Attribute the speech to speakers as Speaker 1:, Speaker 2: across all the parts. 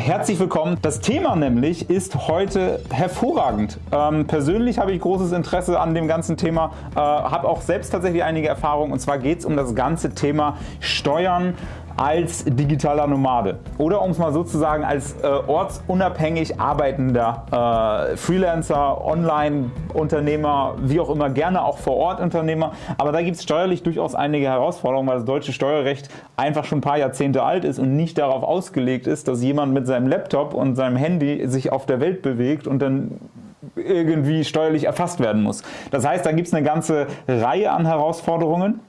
Speaker 1: herzlich willkommen. Das Thema nämlich ist heute hervorragend. Ähm, persönlich habe ich großes Interesse an dem ganzen Thema, äh, habe auch selbst tatsächlich einige Erfahrungen und zwar geht es um das ganze Thema Steuern als digitaler Nomade oder um es mal sozusagen als äh, ortsunabhängig arbeitender äh, Freelancer, Online-Unternehmer, wie auch immer, gerne auch vor Ort Unternehmer. Aber da gibt es steuerlich durchaus einige Herausforderungen, weil das deutsche Steuerrecht einfach schon ein paar Jahrzehnte alt ist und nicht darauf ausgelegt ist, dass jemand mit seinem Laptop und seinem Handy sich auf der Welt bewegt und dann irgendwie steuerlich erfasst werden muss. Das heißt, da gibt es eine ganze Reihe an Herausforderungen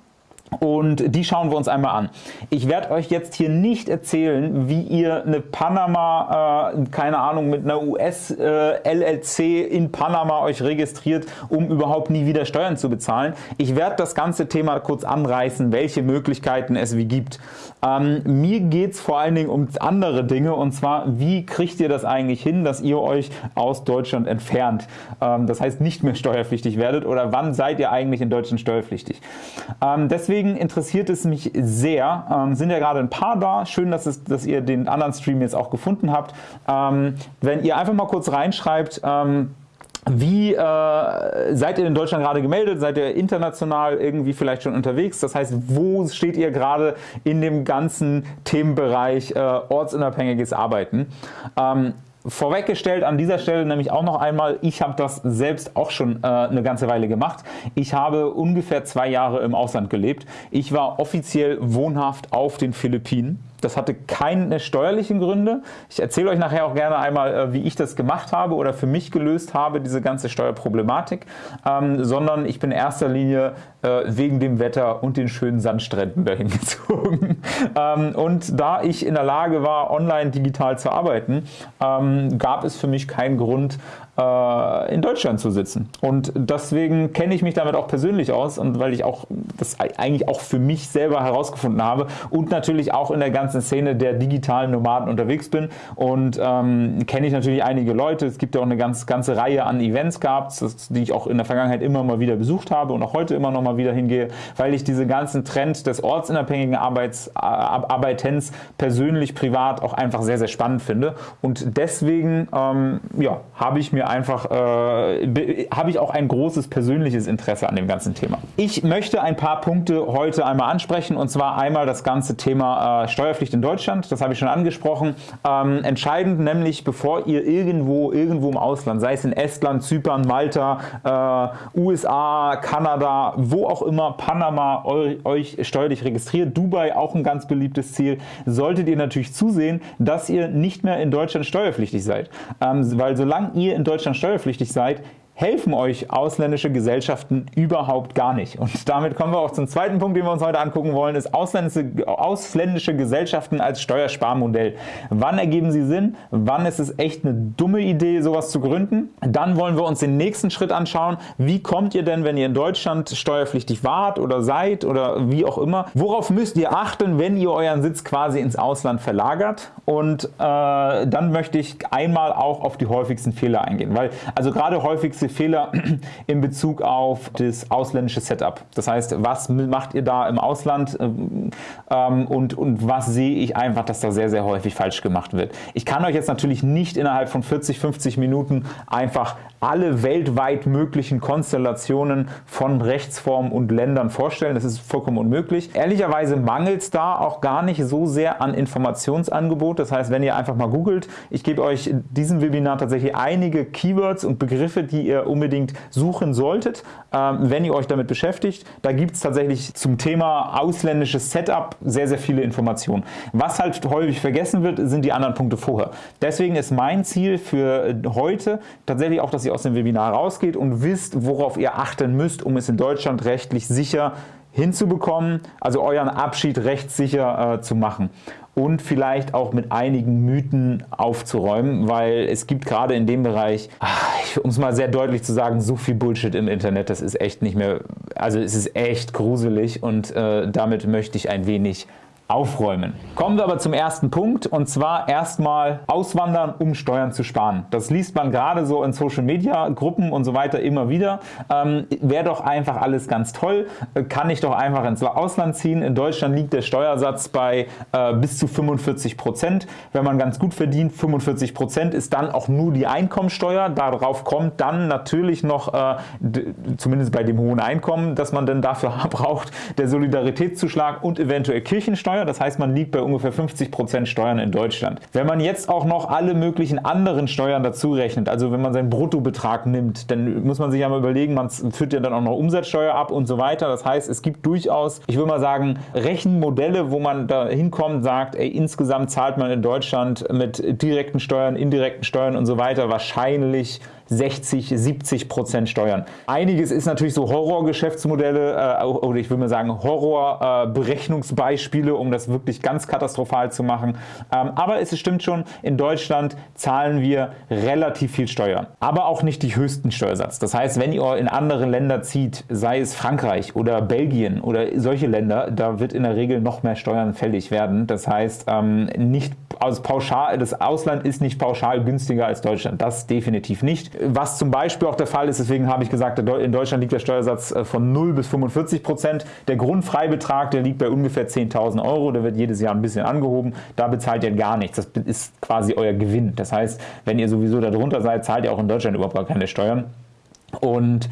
Speaker 1: und die schauen wir uns einmal an. Ich werde euch jetzt hier nicht erzählen, wie ihr eine Panama, äh, keine Ahnung, mit einer US-LLC äh, in Panama euch registriert, um überhaupt nie wieder Steuern zu bezahlen. Ich werde das ganze Thema kurz anreißen, welche Möglichkeiten es wie gibt. Ähm, mir geht es vor allen Dingen um andere Dinge und zwar, wie kriegt ihr das eigentlich hin, dass ihr euch aus Deutschland entfernt? Ähm, das heißt, nicht mehr steuerpflichtig werdet oder wann seid ihr eigentlich in Deutschland steuerpflichtig? Ähm, deswegen interessiert es mich sehr, ähm, sind ja gerade ein paar da, schön, dass, es, dass ihr den anderen Stream jetzt auch gefunden habt. Ähm, wenn ihr einfach mal kurz reinschreibt, ähm, wie äh, seid ihr in Deutschland gerade gemeldet? Seid ihr international irgendwie vielleicht schon unterwegs? Das heißt, wo steht ihr gerade in dem ganzen Themenbereich äh, ortsunabhängiges Arbeiten? Ähm, Vorweggestellt an dieser Stelle nämlich auch noch einmal, ich habe das selbst auch schon äh, eine ganze Weile gemacht. Ich habe ungefähr zwei Jahre im Ausland gelebt. Ich war offiziell wohnhaft auf den Philippinen. Das hatte keine steuerlichen Gründe. Ich erzähle euch nachher auch gerne einmal, äh, wie ich das gemacht habe oder für mich gelöst habe, diese ganze Steuerproblematik, ähm, sondern ich bin in erster Linie äh, wegen dem Wetter und den schönen Sandstränden dahin gezogen. ähm, und da ich in der Lage war, online digital zu arbeiten, ähm, gab es für mich keinen Grund, äh, in Deutschland zu sitzen. Und deswegen kenne ich mich damit auch persönlich aus und weil ich auch das eigentlich auch für mich selber herausgefunden habe und natürlich auch in der ganzen Szene der digitalen Nomaden unterwegs bin und ähm, kenne ich natürlich einige Leute. Es gibt ja auch eine ganz, ganze Reihe an Events gehabt, die ich auch in der Vergangenheit immer mal wieder besucht habe und auch heute immer noch mal wieder hingehe, weil ich diesen ganzen Trend des ortsunabhängigen Arbeits, Arbeitens persönlich, privat auch einfach sehr, sehr spannend finde. Und deswegen ähm, ja, habe ich mir einfach, äh, habe ich auch ein großes persönliches Interesse an dem ganzen Thema. Ich möchte ein paar Punkte heute einmal ansprechen und zwar einmal das ganze Thema äh, Steuerpflicht in Deutschland, das habe ich schon angesprochen. Ähm, entscheidend nämlich, bevor ihr irgendwo, irgendwo im Ausland, sei es in Estland, Zypern, Malta, äh, USA, Kanada, wo auch immer, Panama euch steuerlich registriert, Dubai auch ein ganz beliebtes Ziel, solltet ihr natürlich zusehen, dass ihr nicht mehr in Deutschland steuerpflichtig seid. Ähm, weil solange ihr in Deutschland Deutschland steuerpflichtig seid, helfen euch ausländische Gesellschaften überhaupt gar nicht. Und damit kommen wir auch zum zweiten Punkt, den wir uns heute angucken wollen, ist ausländische, ausländische Gesellschaften als Steuersparmodell. Wann ergeben sie Sinn? Wann ist es echt eine dumme Idee, sowas zu gründen? Dann wollen wir uns den nächsten Schritt anschauen. Wie kommt ihr denn, wenn ihr in Deutschland steuerpflichtig wart oder seid oder wie auch immer? Worauf müsst ihr achten, wenn ihr euren Sitz quasi ins Ausland verlagert? Und äh, dann möchte ich einmal auch auf die häufigsten Fehler eingehen, weil also gerade häufigste Fehler in Bezug auf das ausländische Setup. Das heißt, was macht ihr da im Ausland ähm, und, und was sehe ich einfach, dass da sehr, sehr häufig falsch gemacht wird. Ich kann euch jetzt natürlich nicht innerhalb von 40, 50 Minuten einfach alle weltweit möglichen Konstellationen von Rechtsformen und Ländern vorstellen. Das ist vollkommen unmöglich. Ehrlicherweise mangelt es da auch gar nicht so sehr an Informationsangebot. Das heißt, wenn ihr einfach mal googelt, ich gebe euch in diesem Webinar tatsächlich einige Keywords und Begriffe, die ihr unbedingt suchen solltet, ähm, wenn ihr euch damit beschäftigt. Da gibt es tatsächlich zum Thema ausländisches Setup sehr, sehr viele Informationen. Was halt häufig vergessen wird, sind die anderen Punkte vorher. Deswegen ist mein Ziel für heute tatsächlich auch, dass ihr aus dem Webinar rausgeht und wisst, worauf ihr achten müsst, um es in Deutschland rechtlich sicher hinzubekommen, also euren Abschied rechtssicher äh, zu machen und vielleicht auch mit einigen Mythen aufzuräumen, weil es gibt gerade in dem Bereich, um es mal sehr deutlich zu sagen, so viel Bullshit im Internet, das ist echt nicht mehr, also es ist echt gruselig und äh, damit möchte ich ein wenig aufräumen. Kommen wir aber zum ersten Punkt und zwar erstmal auswandern, um Steuern zu sparen. Das liest man gerade so in Social Media Gruppen und so weiter immer wieder. Ähm, Wäre doch einfach alles ganz toll, kann ich doch einfach ins Ausland ziehen. In Deutschland liegt der Steuersatz bei äh, bis zu 45 Prozent. Wenn man ganz gut verdient, 45 Prozent ist dann auch nur die Einkommensteuer. Darauf kommt dann natürlich noch, äh, zumindest bei dem hohen Einkommen, dass man dann dafür braucht, der Solidaritätszuschlag und eventuell Kirchensteuer. Das heißt, man liegt bei ungefähr 50% Steuern in Deutschland. Wenn man jetzt auch noch alle möglichen anderen Steuern dazu rechnet, also wenn man seinen Bruttobetrag nimmt, dann muss man sich ja mal überlegen, man führt ja dann auch noch Umsatzsteuer ab und so weiter. Das heißt, es gibt durchaus, ich würde mal sagen, Rechenmodelle, wo man da hinkommt, sagt, ey, insgesamt zahlt man in Deutschland mit direkten Steuern, indirekten Steuern und so weiter wahrscheinlich 60, 70 Prozent Steuern. Einiges ist natürlich so Horrorgeschäftsmodelle äh, oder ich würde mal sagen Horrorberechnungsbeispiele, äh, um das wirklich ganz katastrophal zu machen. Ähm, aber es stimmt schon, in Deutschland zahlen wir relativ viel Steuern, aber auch nicht die höchsten Steuersatz. Das heißt, wenn ihr in andere Länder zieht, sei es Frankreich oder Belgien oder solche Länder, da wird in der Regel noch mehr Steuern fällig werden. Das heißt, ähm, nicht also pauschal, das Ausland ist nicht pauschal günstiger als Deutschland. Das definitiv nicht. Was zum Beispiel auch der Fall ist, deswegen habe ich gesagt, in Deutschland liegt der Steuersatz äh, von 0 bis 45 Prozent. Der Grundfreibetrag, der liegt bei ungefähr 10.000 Euro. Der wird jedes Jahr ein bisschen angehoben. Da bezahlt ihr gar nichts. Das ist quasi euer Gewinn. Das heißt, wenn ihr sowieso darunter seid, zahlt ihr auch in Deutschland überhaupt gar keine Steuern. Und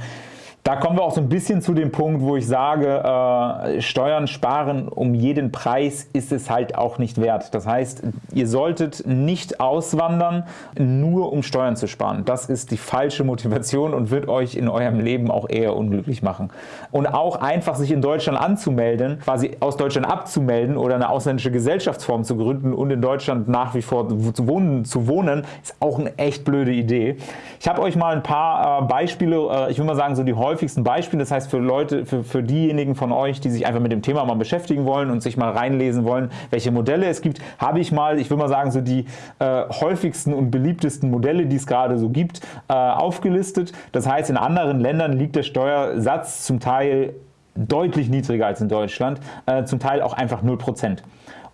Speaker 1: da kommen wir auch so ein bisschen zu dem Punkt, wo ich sage, äh, Steuern sparen um jeden Preis ist es halt auch nicht wert. Das heißt, ihr solltet nicht auswandern, nur um Steuern zu sparen. Das ist die falsche Motivation und wird euch in eurem Leben auch eher unglücklich machen. Und auch einfach sich in Deutschland anzumelden, quasi aus Deutschland abzumelden oder eine ausländische Gesellschaftsform zu gründen und in Deutschland nach wie vor zu wohnen, zu wohnen ist auch eine echt blöde Idee. Ich habe euch mal ein paar äh, Beispiele, äh, ich will mal sagen, so die häufigsten häufigsten Beispielen. Das heißt für Leute, für, für diejenigen von euch, die sich einfach mit dem Thema mal beschäftigen wollen und sich mal reinlesen wollen, welche Modelle es gibt, habe ich mal, ich will mal sagen, so die äh, häufigsten und beliebtesten Modelle, die es gerade so gibt, äh, aufgelistet. Das heißt, in anderen Ländern liegt der Steuersatz zum Teil deutlich niedriger als in Deutschland, äh, zum Teil auch einfach 0%.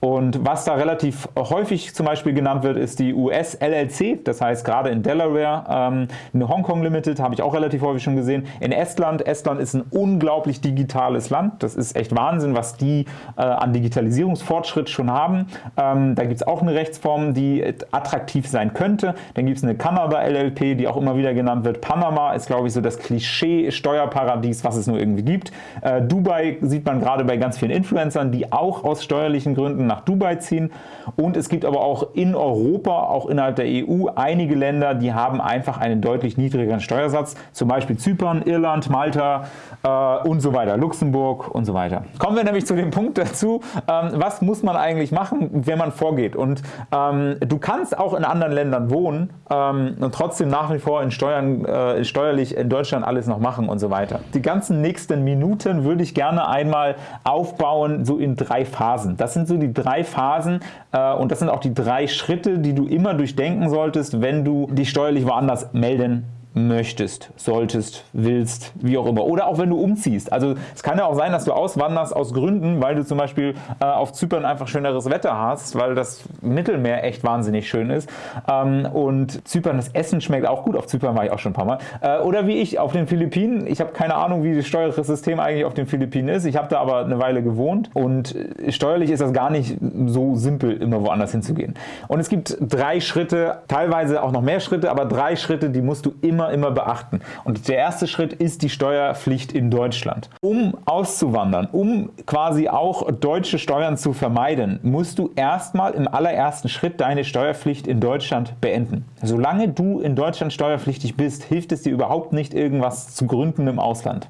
Speaker 1: Und was da relativ häufig zum Beispiel genannt wird, ist die US-LLC, das heißt gerade in Delaware, ähm, eine Hongkong Limited, habe ich auch relativ häufig schon gesehen. In Estland, Estland ist ein unglaublich digitales Land, das ist echt Wahnsinn, was die äh, an Digitalisierungsfortschritt schon haben. Ähm, da gibt es auch eine Rechtsform, die attraktiv sein könnte. Dann gibt es eine Kanada-LLP, die auch immer wieder genannt wird. Panama ist, glaube ich, so das Klischee-Steuerparadies, was es nur irgendwie gibt. Äh, Dubai sieht man gerade bei ganz vielen Influencern, die auch aus steuerlichen Gründen nach Dubai ziehen. Und es gibt aber auch in Europa, auch innerhalb der EU, einige Länder, die haben einfach einen deutlich niedrigeren Steuersatz, zum Beispiel Zypern, Irland, Malta äh, und so weiter, Luxemburg und so weiter. Kommen wir nämlich zu dem Punkt dazu, ähm, was muss man eigentlich machen, wenn man vorgeht. Und ähm, du kannst auch in anderen Ländern wohnen ähm, und trotzdem nach wie vor in Steuern, äh, steuerlich in Deutschland alles noch machen und so weiter. Die ganzen nächsten Minuten würde ich gerne einmal aufbauen, so in drei Phasen. Das sind so die drei Phasen äh, und das sind auch die drei Schritte, die du immer durchdenken solltest, wenn du dich steuerlich woanders melden möchtest, solltest, willst, wie auch immer. Oder auch wenn du umziehst. Also es kann ja auch sein, dass du auswanderst aus Gründen, weil du zum Beispiel äh, auf Zypern einfach schöneres Wetter hast, weil das Mittelmeer echt wahnsinnig schön ist. Ähm, und Zypern, das Essen schmeckt auch gut. Auf Zypern war ich auch schon ein paar Mal. Äh, oder wie ich auf den Philippinen. Ich habe keine Ahnung, wie das steuerliche System eigentlich auf den Philippinen ist. Ich habe da aber eine Weile gewohnt und steuerlich ist das gar nicht so simpel, immer woanders hinzugehen. Und es gibt drei Schritte, teilweise auch noch mehr Schritte, aber drei Schritte, die musst du immer immer, immer beachten. Und der erste Schritt ist die Steuerpflicht in Deutschland. Um auszuwandern, um quasi auch deutsche Steuern zu vermeiden, musst du erstmal im allerersten Schritt deine Steuerpflicht in Deutschland beenden. Solange du in Deutschland steuerpflichtig bist, hilft es dir überhaupt nicht, irgendwas zu gründen im Ausland.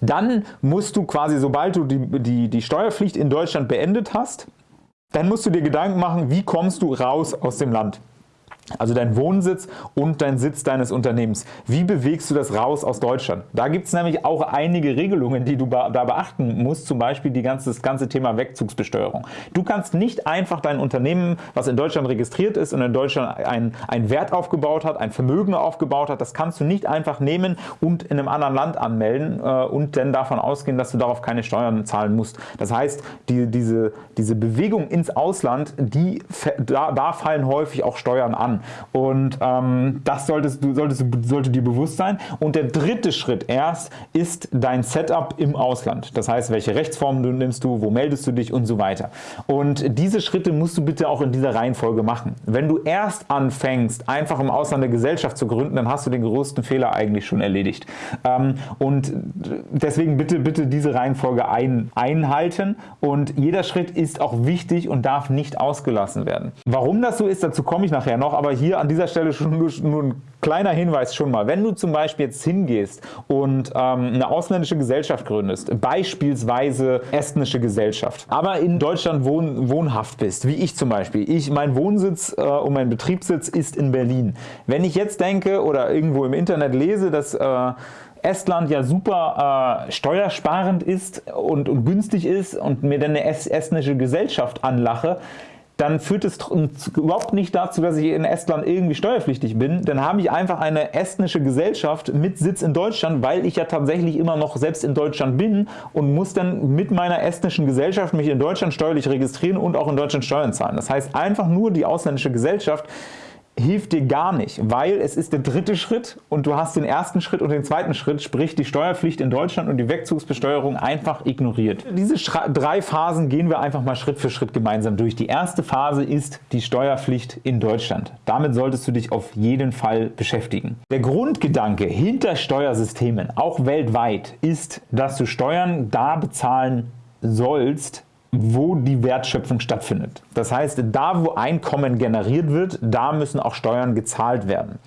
Speaker 1: Dann musst du quasi, sobald du die, die, die Steuerpflicht in Deutschland beendet hast, dann musst du dir Gedanken machen, wie kommst du raus aus dem Land. Also dein Wohnsitz und dein Sitz deines Unternehmens. Wie bewegst du das raus aus Deutschland? Da gibt es nämlich auch einige Regelungen, die du da beachten musst, zum Beispiel die ganze, das ganze Thema Wegzugsbesteuerung. Du kannst nicht einfach dein Unternehmen, was in Deutschland registriert ist und in Deutschland einen Wert aufgebaut hat, ein Vermögen aufgebaut hat, das kannst du nicht einfach nehmen und in einem anderen Land anmelden äh, und dann davon ausgehen, dass du darauf keine Steuern zahlen musst. Das heißt, die, diese, diese Bewegung ins Ausland, die, da, da fallen häufig auch Steuern an. Und ähm, das solltest du, solltest sollte dir bewusst sein. Und der dritte Schritt erst ist dein Setup im Ausland. Das heißt, welche Rechtsformen du nimmst du, wo meldest du dich und so weiter. Und diese Schritte musst du bitte auch in dieser Reihenfolge machen. Wenn du erst anfängst, einfach im Ausland eine Gesellschaft zu gründen, dann hast du den größten Fehler eigentlich schon erledigt. Ähm, und deswegen bitte, bitte diese Reihenfolge ein, einhalten und jeder Schritt ist auch wichtig und darf nicht ausgelassen werden. Warum das so ist, dazu komme ich nachher noch, aber aber hier an dieser Stelle schon nur, nur ein kleiner Hinweis schon mal. Wenn du zum Beispiel jetzt hingehst und ähm, eine ausländische Gesellschaft gründest, beispielsweise estnische Gesellschaft, aber in Deutschland wohn, wohnhaft bist, wie ich zum Beispiel. Ich, mein Wohnsitz äh, und mein Betriebssitz ist in Berlin. Wenn ich jetzt denke oder irgendwo im Internet lese, dass äh, Estland ja super äh, steuersparend ist und, und günstig ist und mir dann eine estnische Gesellschaft anlache, dann führt es überhaupt nicht dazu, dass ich in Estland irgendwie steuerpflichtig bin. Dann habe ich einfach eine estnische Gesellschaft mit Sitz in Deutschland, weil ich ja tatsächlich immer noch selbst in Deutschland bin und muss dann mit meiner estnischen Gesellschaft mich in Deutschland steuerlich registrieren und auch in Deutschland Steuern zahlen. Das heißt, einfach nur die ausländische Gesellschaft hilft dir gar nicht, weil es ist der dritte Schritt und du hast den ersten Schritt und den zweiten Schritt, sprich die Steuerpflicht in Deutschland und die Wegzugsbesteuerung einfach ignoriert. Diese drei Phasen gehen wir einfach mal Schritt für Schritt gemeinsam durch. Die erste Phase ist die Steuerpflicht in Deutschland. Damit solltest du dich auf jeden Fall beschäftigen. Der Grundgedanke hinter Steuersystemen, auch weltweit, ist, dass du Steuern da bezahlen sollst, wo die Wertschöpfung stattfindet. Das heißt, da wo Einkommen generiert wird, da müssen auch Steuern gezahlt werden.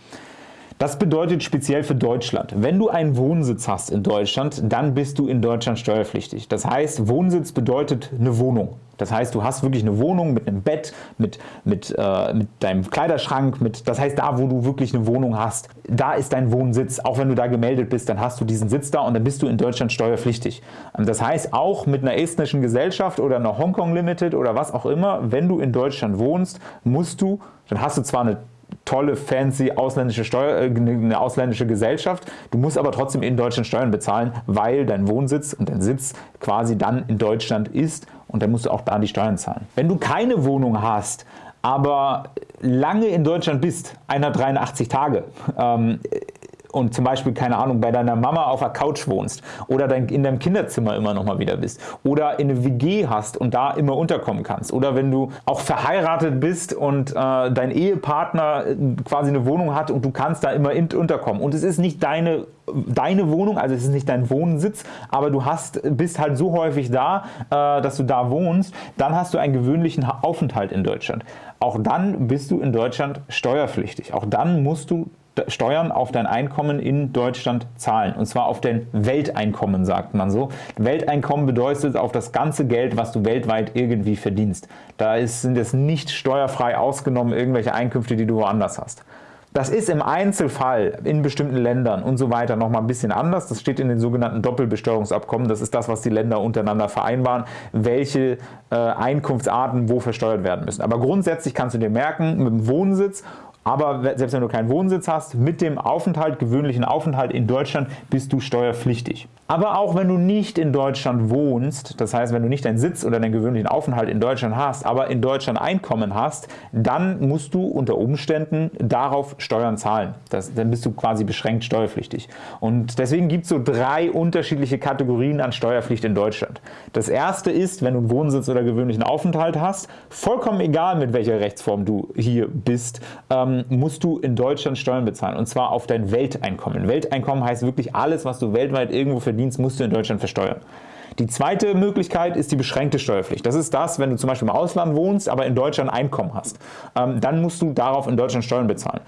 Speaker 1: Das bedeutet speziell für Deutschland. Wenn du einen Wohnsitz hast in Deutschland, dann bist du in Deutschland steuerpflichtig. Das heißt, Wohnsitz bedeutet eine Wohnung. Das heißt, du hast wirklich eine Wohnung mit einem Bett, mit, mit, äh, mit deinem Kleiderschrank, mit, das heißt, da wo du wirklich eine Wohnung hast, da ist dein Wohnsitz. Auch wenn du da gemeldet bist, dann hast du diesen Sitz da und dann bist du in Deutschland steuerpflichtig. Ähm, das heißt, auch mit einer estnischen Gesellschaft oder einer Hongkong Limited oder was auch immer, wenn du in Deutschland wohnst, musst du, dann hast du zwar eine tolle, fancy ausländische Steuer, äh, eine ausländische Gesellschaft. Du musst aber trotzdem in Deutschland Steuern bezahlen, weil dein Wohnsitz und dein Sitz quasi dann in Deutschland ist und dann musst du auch da die Steuern zahlen. Wenn du keine Wohnung hast, aber lange in Deutschland bist, 183 Tage, ähm, und zum Beispiel, keine Ahnung, bei deiner Mama auf der Couch wohnst oder in deinem Kinderzimmer immer noch mal wieder bist oder in eine WG hast und da immer unterkommen kannst oder wenn du auch verheiratet bist und äh, dein Ehepartner äh, quasi eine Wohnung hat und du kannst da immer unterkommen und es ist nicht deine deine Wohnung, also es ist nicht dein Wohnsitz, aber du hast, bist halt so häufig da, äh, dass du da wohnst, dann hast du einen gewöhnlichen Aufenthalt in Deutschland. Auch dann bist du in Deutschland steuerpflichtig. Auch dann musst du Steuern auf dein Einkommen in Deutschland zahlen. Und zwar auf dein Welteinkommen, sagt man so. Welteinkommen bedeutet auf das ganze Geld, was du weltweit irgendwie verdienst. Da ist, sind es nicht steuerfrei ausgenommen irgendwelche Einkünfte, die du woanders hast. Das ist im Einzelfall in bestimmten Ländern und so weiter nochmal ein bisschen anders. Das steht in den sogenannten Doppelbesteuerungsabkommen. Das ist das, was die Länder untereinander vereinbaren, welche äh, Einkunftsarten wo versteuert werden müssen. Aber grundsätzlich kannst du dir merken, mit dem Wohnsitz aber selbst wenn du keinen Wohnsitz hast, mit dem Aufenthalt, gewöhnlichen Aufenthalt in Deutschland bist du steuerpflichtig. Aber auch wenn du nicht in Deutschland wohnst, das heißt, wenn du nicht deinen Sitz oder deinen gewöhnlichen Aufenthalt in Deutschland hast, aber in Deutschland Einkommen hast, dann musst du unter Umständen darauf Steuern zahlen. Das, dann bist du quasi beschränkt steuerpflichtig. Und deswegen gibt es so drei unterschiedliche Kategorien an Steuerpflicht in Deutschland. Das erste ist, wenn du einen Wohnsitz oder gewöhnlichen Aufenthalt hast, vollkommen egal mit welcher Rechtsform du hier bist, ähm, musst du in Deutschland Steuern bezahlen. Und zwar auf dein Welteinkommen. Welteinkommen heißt wirklich alles, was du weltweit irgendwo verdienst verdienst, musst du in Deutschland versteuern. Die zweite Möglichkeit ist die beschränkte Steuerpflicht. Das ist das, wenn du zum Beispiel im Ausland wohnst, aber in Deutschland Einkommen hast. Ähm, dann musst du darauf in Deutschland Steuern bezahlen.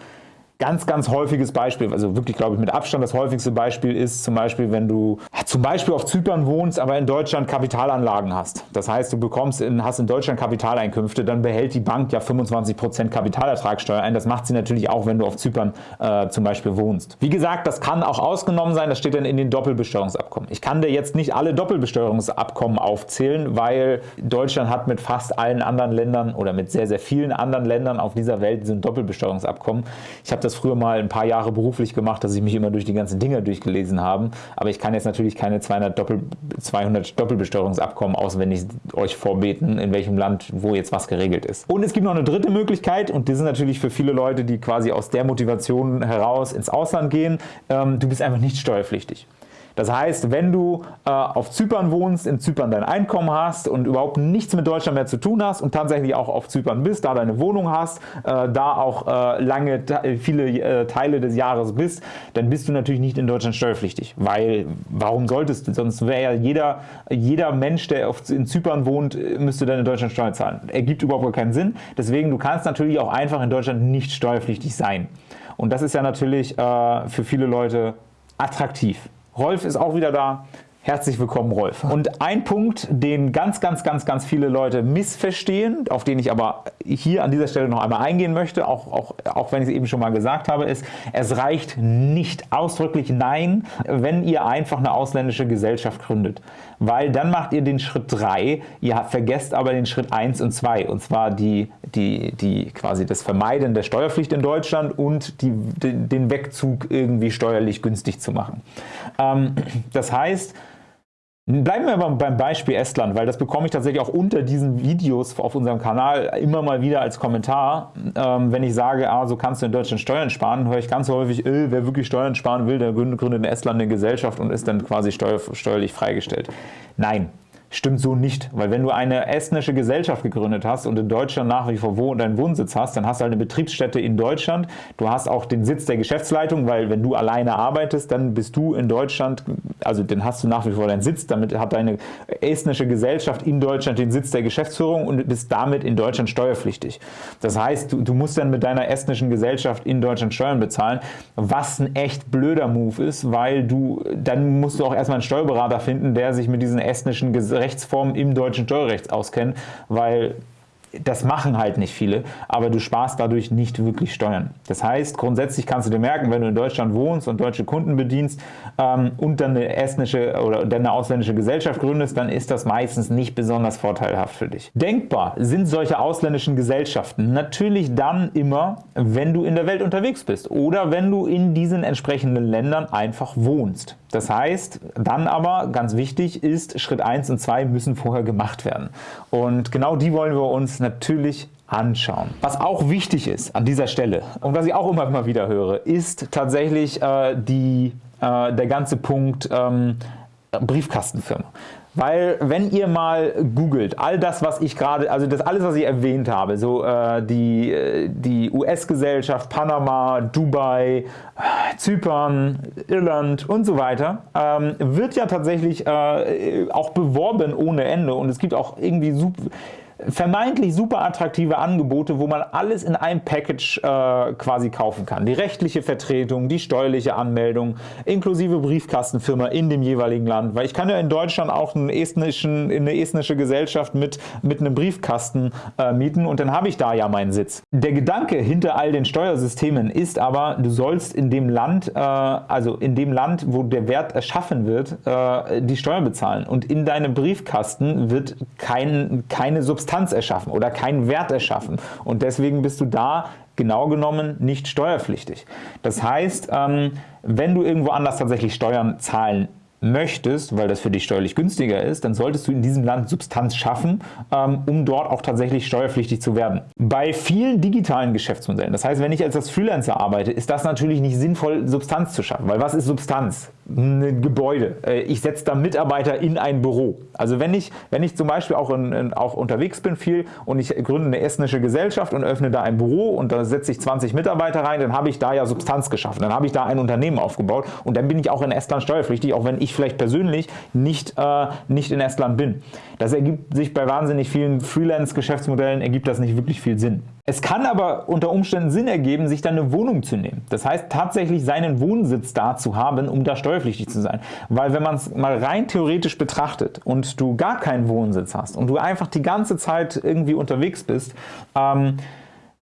Speaker 1: Ganz, ganz häufiges Beispiel, also wirklich, glaube ich, mit Abstand das häufigste Beispiel ist zum Beispiel, wenn du zum Beispiel auf Zypern wohnst, aber in Deutschland Kapitalanlagen hast. Das heißt, du bekommst in, hast in Deutschland Kapitaleinkünfte, dann behält die Bank ja 25% Kapitalertragssteuer ein. Das macht sie natürlich auch, wenn du auf Zypern äh, zum Beispiel wohnst. Wie gesagt, das kann auch ausgenommen sein, das steht dann in den Doppelbesteuerungsabkommen. Ich kann dir jetzt nicht alle Doppelbesteuerungsabkommen aufzählen, weil Deutschland hat mit fast allen anderen Ländern oder mit sehr, sehr vielen anderen Ländern auf dieser Welt sind Doppelbesteuerungsabkommen. Ich habe das früher mal ein paar Jahre beruflich gemacht, dass ich mich immer durch die ganzen Dinger durchgelesen habe, aber ich kann jetzt natürlich keine 200, Doppel, 200 Doppelbesteuerungsabkommen auswendig euch vorbeten, in welchem Land wo jetzt was geregelt ist. Und es gibt noch eine dritte Möglichkeit und das ist natürlich für viele Leute, die quasi aus der Motivation heraus ins Ausland gehen, ähm, du bist einfach nicht steuerpflichtig. Das heißt, wenn du äh, auf Zypern wohnst, in Zypern dein Einkommen hast und überhaupt nichts mit Deutschland mehr zu tun hast und tatsächlich auch auf Zypern bist, da deine Wohnung hast, äh, da auch äh, lange, viele äh, Teile des Jahres bist, dann bist du natürlich nicht in Deutschland steuerpflichtig. Weil, warum solltest du? Sonst wäre ja jeder, jeder Mensch, der auf, in Zypern wohnt, müsste dann in Deutschland Steuern zahlen. Ergibt überhaupt keinen Sinn. Deswegen, du kannst natürlich auch einfach in Deutschland nicht steuerpflichtig sein. Und das ist ja natürlich äh, für viele Leute attraktiv. Rolf ist auch wieder da. Herzlich willkommen, Rolf. Und ein Punkt, den ganz, ganz, ganz, ganz viele Leute missverstehen, auf den ich aber hier an dieser Stelle noch einmal eingehen möchte, auch, auch, auch wenn ich es eben schon mal gesagt habe, ist, es reicht nicht ausdrücklich Nein, wenn ihr einfach eine ausländische Gesellschaft gründet. Weil dann macht ihr den Schritt 3, ihr vergesst aber den Schritt 1 und 2, und zwar die, die, die quasi das Vermeiden der Steuerpflicht in Deutschland und die, den Wegzug irgendwie steuerlich günstig zu machen. Ähm, das heißt, Bleiben wir aber beim Beispiel Estland, weil das bekomme ich tatsächlich auch unter diesen Videos auf unserem Kanal immer mal wieder als Kommentar. Ähm, wenn ich sage, ah, so kannst du in Deutschland Steuern sparen, höre ich ganz häufig, äh, wer wirklich Steuern sparen will, der gründet in Estland eine Gesellschaft und ist dann quasi steuer, steuerlich freigestellt. Nein, Stimmt so nicht, weil wenn du eine estnische Gesellschaft gegründet hast und in Deutschland nach wie vor wo deinen Wohnsitz hast, dann hast du halt eine Betriebsstätte in Deutschland. Du hast auch den Sitz der Geschäftsleitung, weil wenn du alleine arbeitest, dann bist du in Deutschland, also dann hast du nach wie vor deinen Sitz. Damit hat deine estnische Gesellschaft in Deutschland den Sitz der Geschäftsführung und bist damit in Deutschland steuerpflichtig. Das heißt, du, du musst dann mit deiner estnischen Gesellschaft in Deutschland Steuern bezahlen, was ein echt blöder Move ist, weil du dann musst du auch erstmal einen Steuerberater finden, der sich mit diesen estnischen Gesellschaften Rechtsformen im deutschen Steuerrecht auskennen, weil das machen halt nicht viele, aber du sparst dadurch nicht wirklich Steuern. Das heißt, grundsätzlich kannst du dir merken, wenn du in Deutschland wohnst und deutsche Kunden bedienst ähm, und dann eine estnische oder dann eine ausländische Gesellschaft gründest, dann ist das meistens nicht besonders vorteilhaft für dich. Denkbar sind solche ausländischen Gesellschaften natürlich dann immer, wenn du in der Welt unterwegs bist oder wenn du in diesen entsprechenden Ländern einfach wohnst. Das heißt, dann aber, ganz wichtig ist, Schritt 1 und 2 müssen vorher gemacht werden. Und genau die wollen wir uns natürlich anschauen. Was auch wichtig ist an dieser Stelle und was ich auch immer mal wieder höre, ist tatsächlich äh, die, äh, der ganze Punkt ähm, Briefkastenfirma. Weil wenn ihr mal googelt, all das, was ich gerade, also das alles, was ich erwähnt habe, so äh, die, äh, die US-Gesellschaft, Panama, Dubai, Zypern, Irland und so weiter, ähm, wird ja tatsächlich äh, auch beworben ohne Ende und es gibt auch irgendwie super vermeintlich super attraktive Angebote, wo man alles in einem Package äh, quasi kaufen kann. Die rechtliche Vertretung, die steuerliche Anmeldung, inklusive Briefkastenfirma in dem jeweiligen Land. Weil ich kann ja in Deutschland auch einen estnischen, eine estnische Gesellschaft mit, mit einem Briefkasten äh, mieten und dann habe ich da ja meinen Sitz. Der Gedanke hinter all den Steuersystemen ist aber, du sollst in dem Land, äh, also in dem Land, wo der Wert erschaffen wird, äh, die Steuer bezahlen. Und in deinem Briefkasten wird kein, keine Substanz Substanz erschaffen oder keinen Wert erschaffen. Und deswegen bist du da genau genommen nicht steuerpflichtig. Das heißt, ähm, wenn du irgendwo anders tatsächlich Steuern zahlen möchtest, weil das für dich steuerlich günstiger ist, dann solltest du in diesem Land Substanz schaffen, ähm, um dort auch tatsächlich steuerpflichtig zu werden. Bei vielen digitalen Geschäftsmodellen, das heißt, wenn ich als Freelancer arbeite, ist das natürlich nicht sinnvoll, Substanz zu schaffen, weil was ist Substanz? Ein Gebäude. Äh, ich setze da Mitarbeiter in ein Büro. Also wenn ich, wenn ich zum Beispiel auch, in, in, auch unterwegs bin viel und ich gründe eine estnische Gesellschaft und öffne da ein Büro und da setze ich 20 Mitarbeiter rein, dann habe ich da ja Substanz geschaffen. Dann habe ich da ein Unternehmen aufgebaut und dann bin ich auch in Estland steuerpflichtig, auch wenn ich vielleicht persönlich nicht, äh, nicht in Estland bin. Das ergibt sich bei wahnsinnig vielen Freelance-Geschäftsmodellen ergibt das nicht wirklich viel Sinn. Es kann aber unter Umständen Sinn ergeben, sich dann eine Wohnung zu nehmen. Das heißt, tatsächlich seinen Wohnsitz da zu haben, um da steuerpflichtig zu sein. Weil wenn man es mal rein theoretisch betrachtet und du gar keinen Wohnsitz hast und du einfach die ganze Zeit irgendwie unterwegs bist, ähm,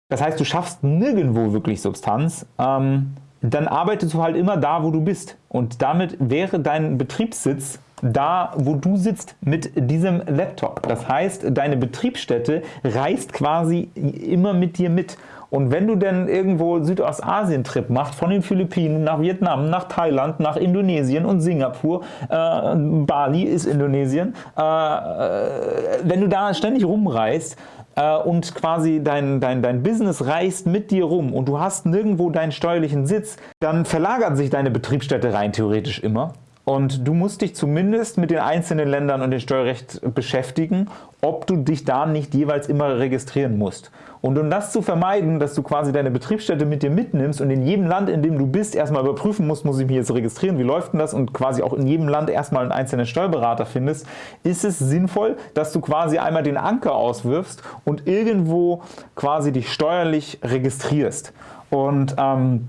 Speaker 1: das heißt, du schaffst nirgendwo wirklich Substanz, ähm, dann arbeitest du halt immer da, wo du bist. Und damit wäre dein Betriebssitz da, wo du sitzt mit diesem Laptop. Das heißt, deine Betriebsstätte reist quasi immer mit dir mit. Und wenn du denn irgendwo Südostasien-Trip machst, von den Philippinen nach Vietnam, nach Thailand, nach Indonesien und Singapur, äh, Bali ist Indonesien, äh, äh wenn du da ständig rumreist, äh, und quasi dein, dein, dein Business reist mit dir rum und du hast nirgendwo deinen steuerlichen Sitz, dann verlagert sich deine Betriebsstätte rein theoretisch immer und du musst dich zumindest mit den einzelnen Ländern und dem Steuerrecht beschäftigen, ob du dich da nicht jeweils immer registrieren musst. Und um das zu vermeiden, dass du quasi deine Betriebsstätte mit dir mitnimmst und in jedem Land, in dem du bist, erstmal überprüfen musst, muss ich mich jetzt registrieren, wie läuft denn das und quasi auch in jedem Land erstmal einen einzelnen Steuerberater findest, ist es sinnvoll, dass du quasi einmal den Anker auswirfst und irgendwo quasi dich steuerlich registrierst. Und ähm,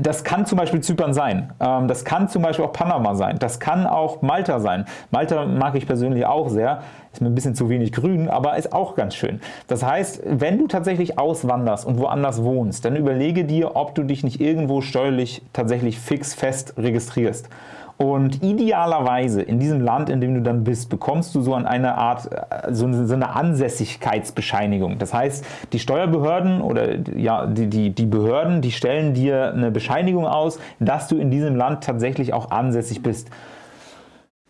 Speaker 1: das kann zum Beispiel Zypern sein, ähm, das kann zum Beispiel auch Panama sein, das kann auch Malta sein. Malta mag ich persönlich auch sehr, ist mir ein bisschen zu wenig grün, aber ist auch ganz schön. Das heißt, wenn du tatsächlich auswanderst und woanders wohnst, dann überlege dir, ob du dich nicht irgendwo steuerlich tatsächlich fix fest registrierst. Und idealerweise in diesem Land, in dem du dann bist, bekommst du so eine Art, äh, so eine Ansässigkeitsbescheinigung. Das heißt, die Steuerbehörden oder ja, die, die, die Behörden, die stellen dir eine Bescheinigung aus, dass du in diesem Land tatsächlich auch ansässig bist.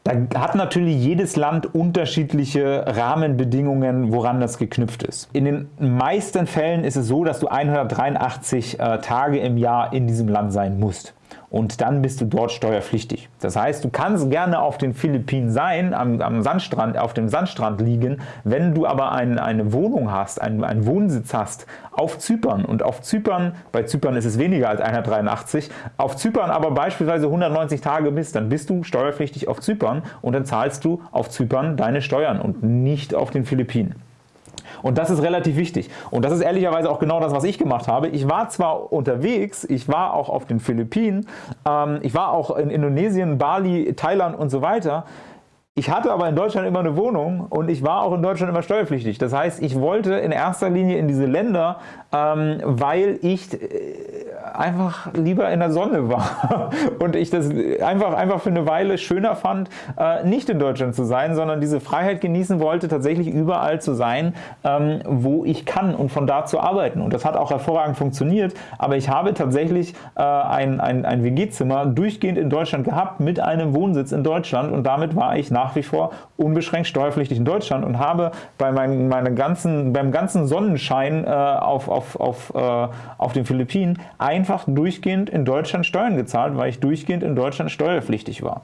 Speaker 1: Da hat natürlich jedes Land unterschiedliche Rahmenbedingungen, woran das geknüpft ist. In den meisten Fällen ist es so, dass du 183 äh, Tage im Jahr in diesem Land sein musst und dann bist du dort steuerpflichtig. Das heißt, du kannst gerne auf den Philippinen sein, am, am Sandstrand, auf dem Sandstrand liegen, wenn du aber ein, eine Wohnung hast, einen, einen Wohnsitz hast auf Zypern und auf Zypern, bei Zypern ist es weniger als 183, auf Zypern aber beispielsweise 190 Tage bist, dann bist du steuerpflichtig auf Zypern und dann zahlst du auf Zypern deine Steuern und nicht auf den Philippinen. Und das ist relativ wichtig. Und das ist ehrlicherweise auch genau das, was ich gemacht habe. Ich war zwar unterwegs, ich war auch auf den Philippinen, ähm, ich war auch in Indonesien, Bali, Thailand und so weiter. Ich hatte aber in Deutschland immer eine Wohnung und ich war auch in Deutschland immer steuerpflichtig. Das heißt, ich wollte in erster Linie in diese Länder, ähm, weil ich äh, einfach lieber in der Sonne war. Und ich das einfach, einfach für eine Weile schöner fand, äh, nicht in Deutschland zu sein, sondern diese Freiheit genießen wollte, tatsächlich überall zu sein, ähm, wo ich kann und von da zu arbeiten. Und das hat auch hervorragend funktioniert, aber ich habe tatsächlich äh, ein, ein, ein WG-Zimmer durchgehend in Deutschland gehabt mit einem Wohnsitz in Deutschland. Und damit war ich nach wie vor unbeschränkt steuerpflichtig in Deutschland und habe bei meinen, meinen ganzen, beim ganzen Sonnenschein äh, auf, auf, auf, äh, auf den Philippinen ein einfach durchgehend in Deutschland Steuern gezahlt, weil ich durchgehend in Deutschland steuerpflichtig war.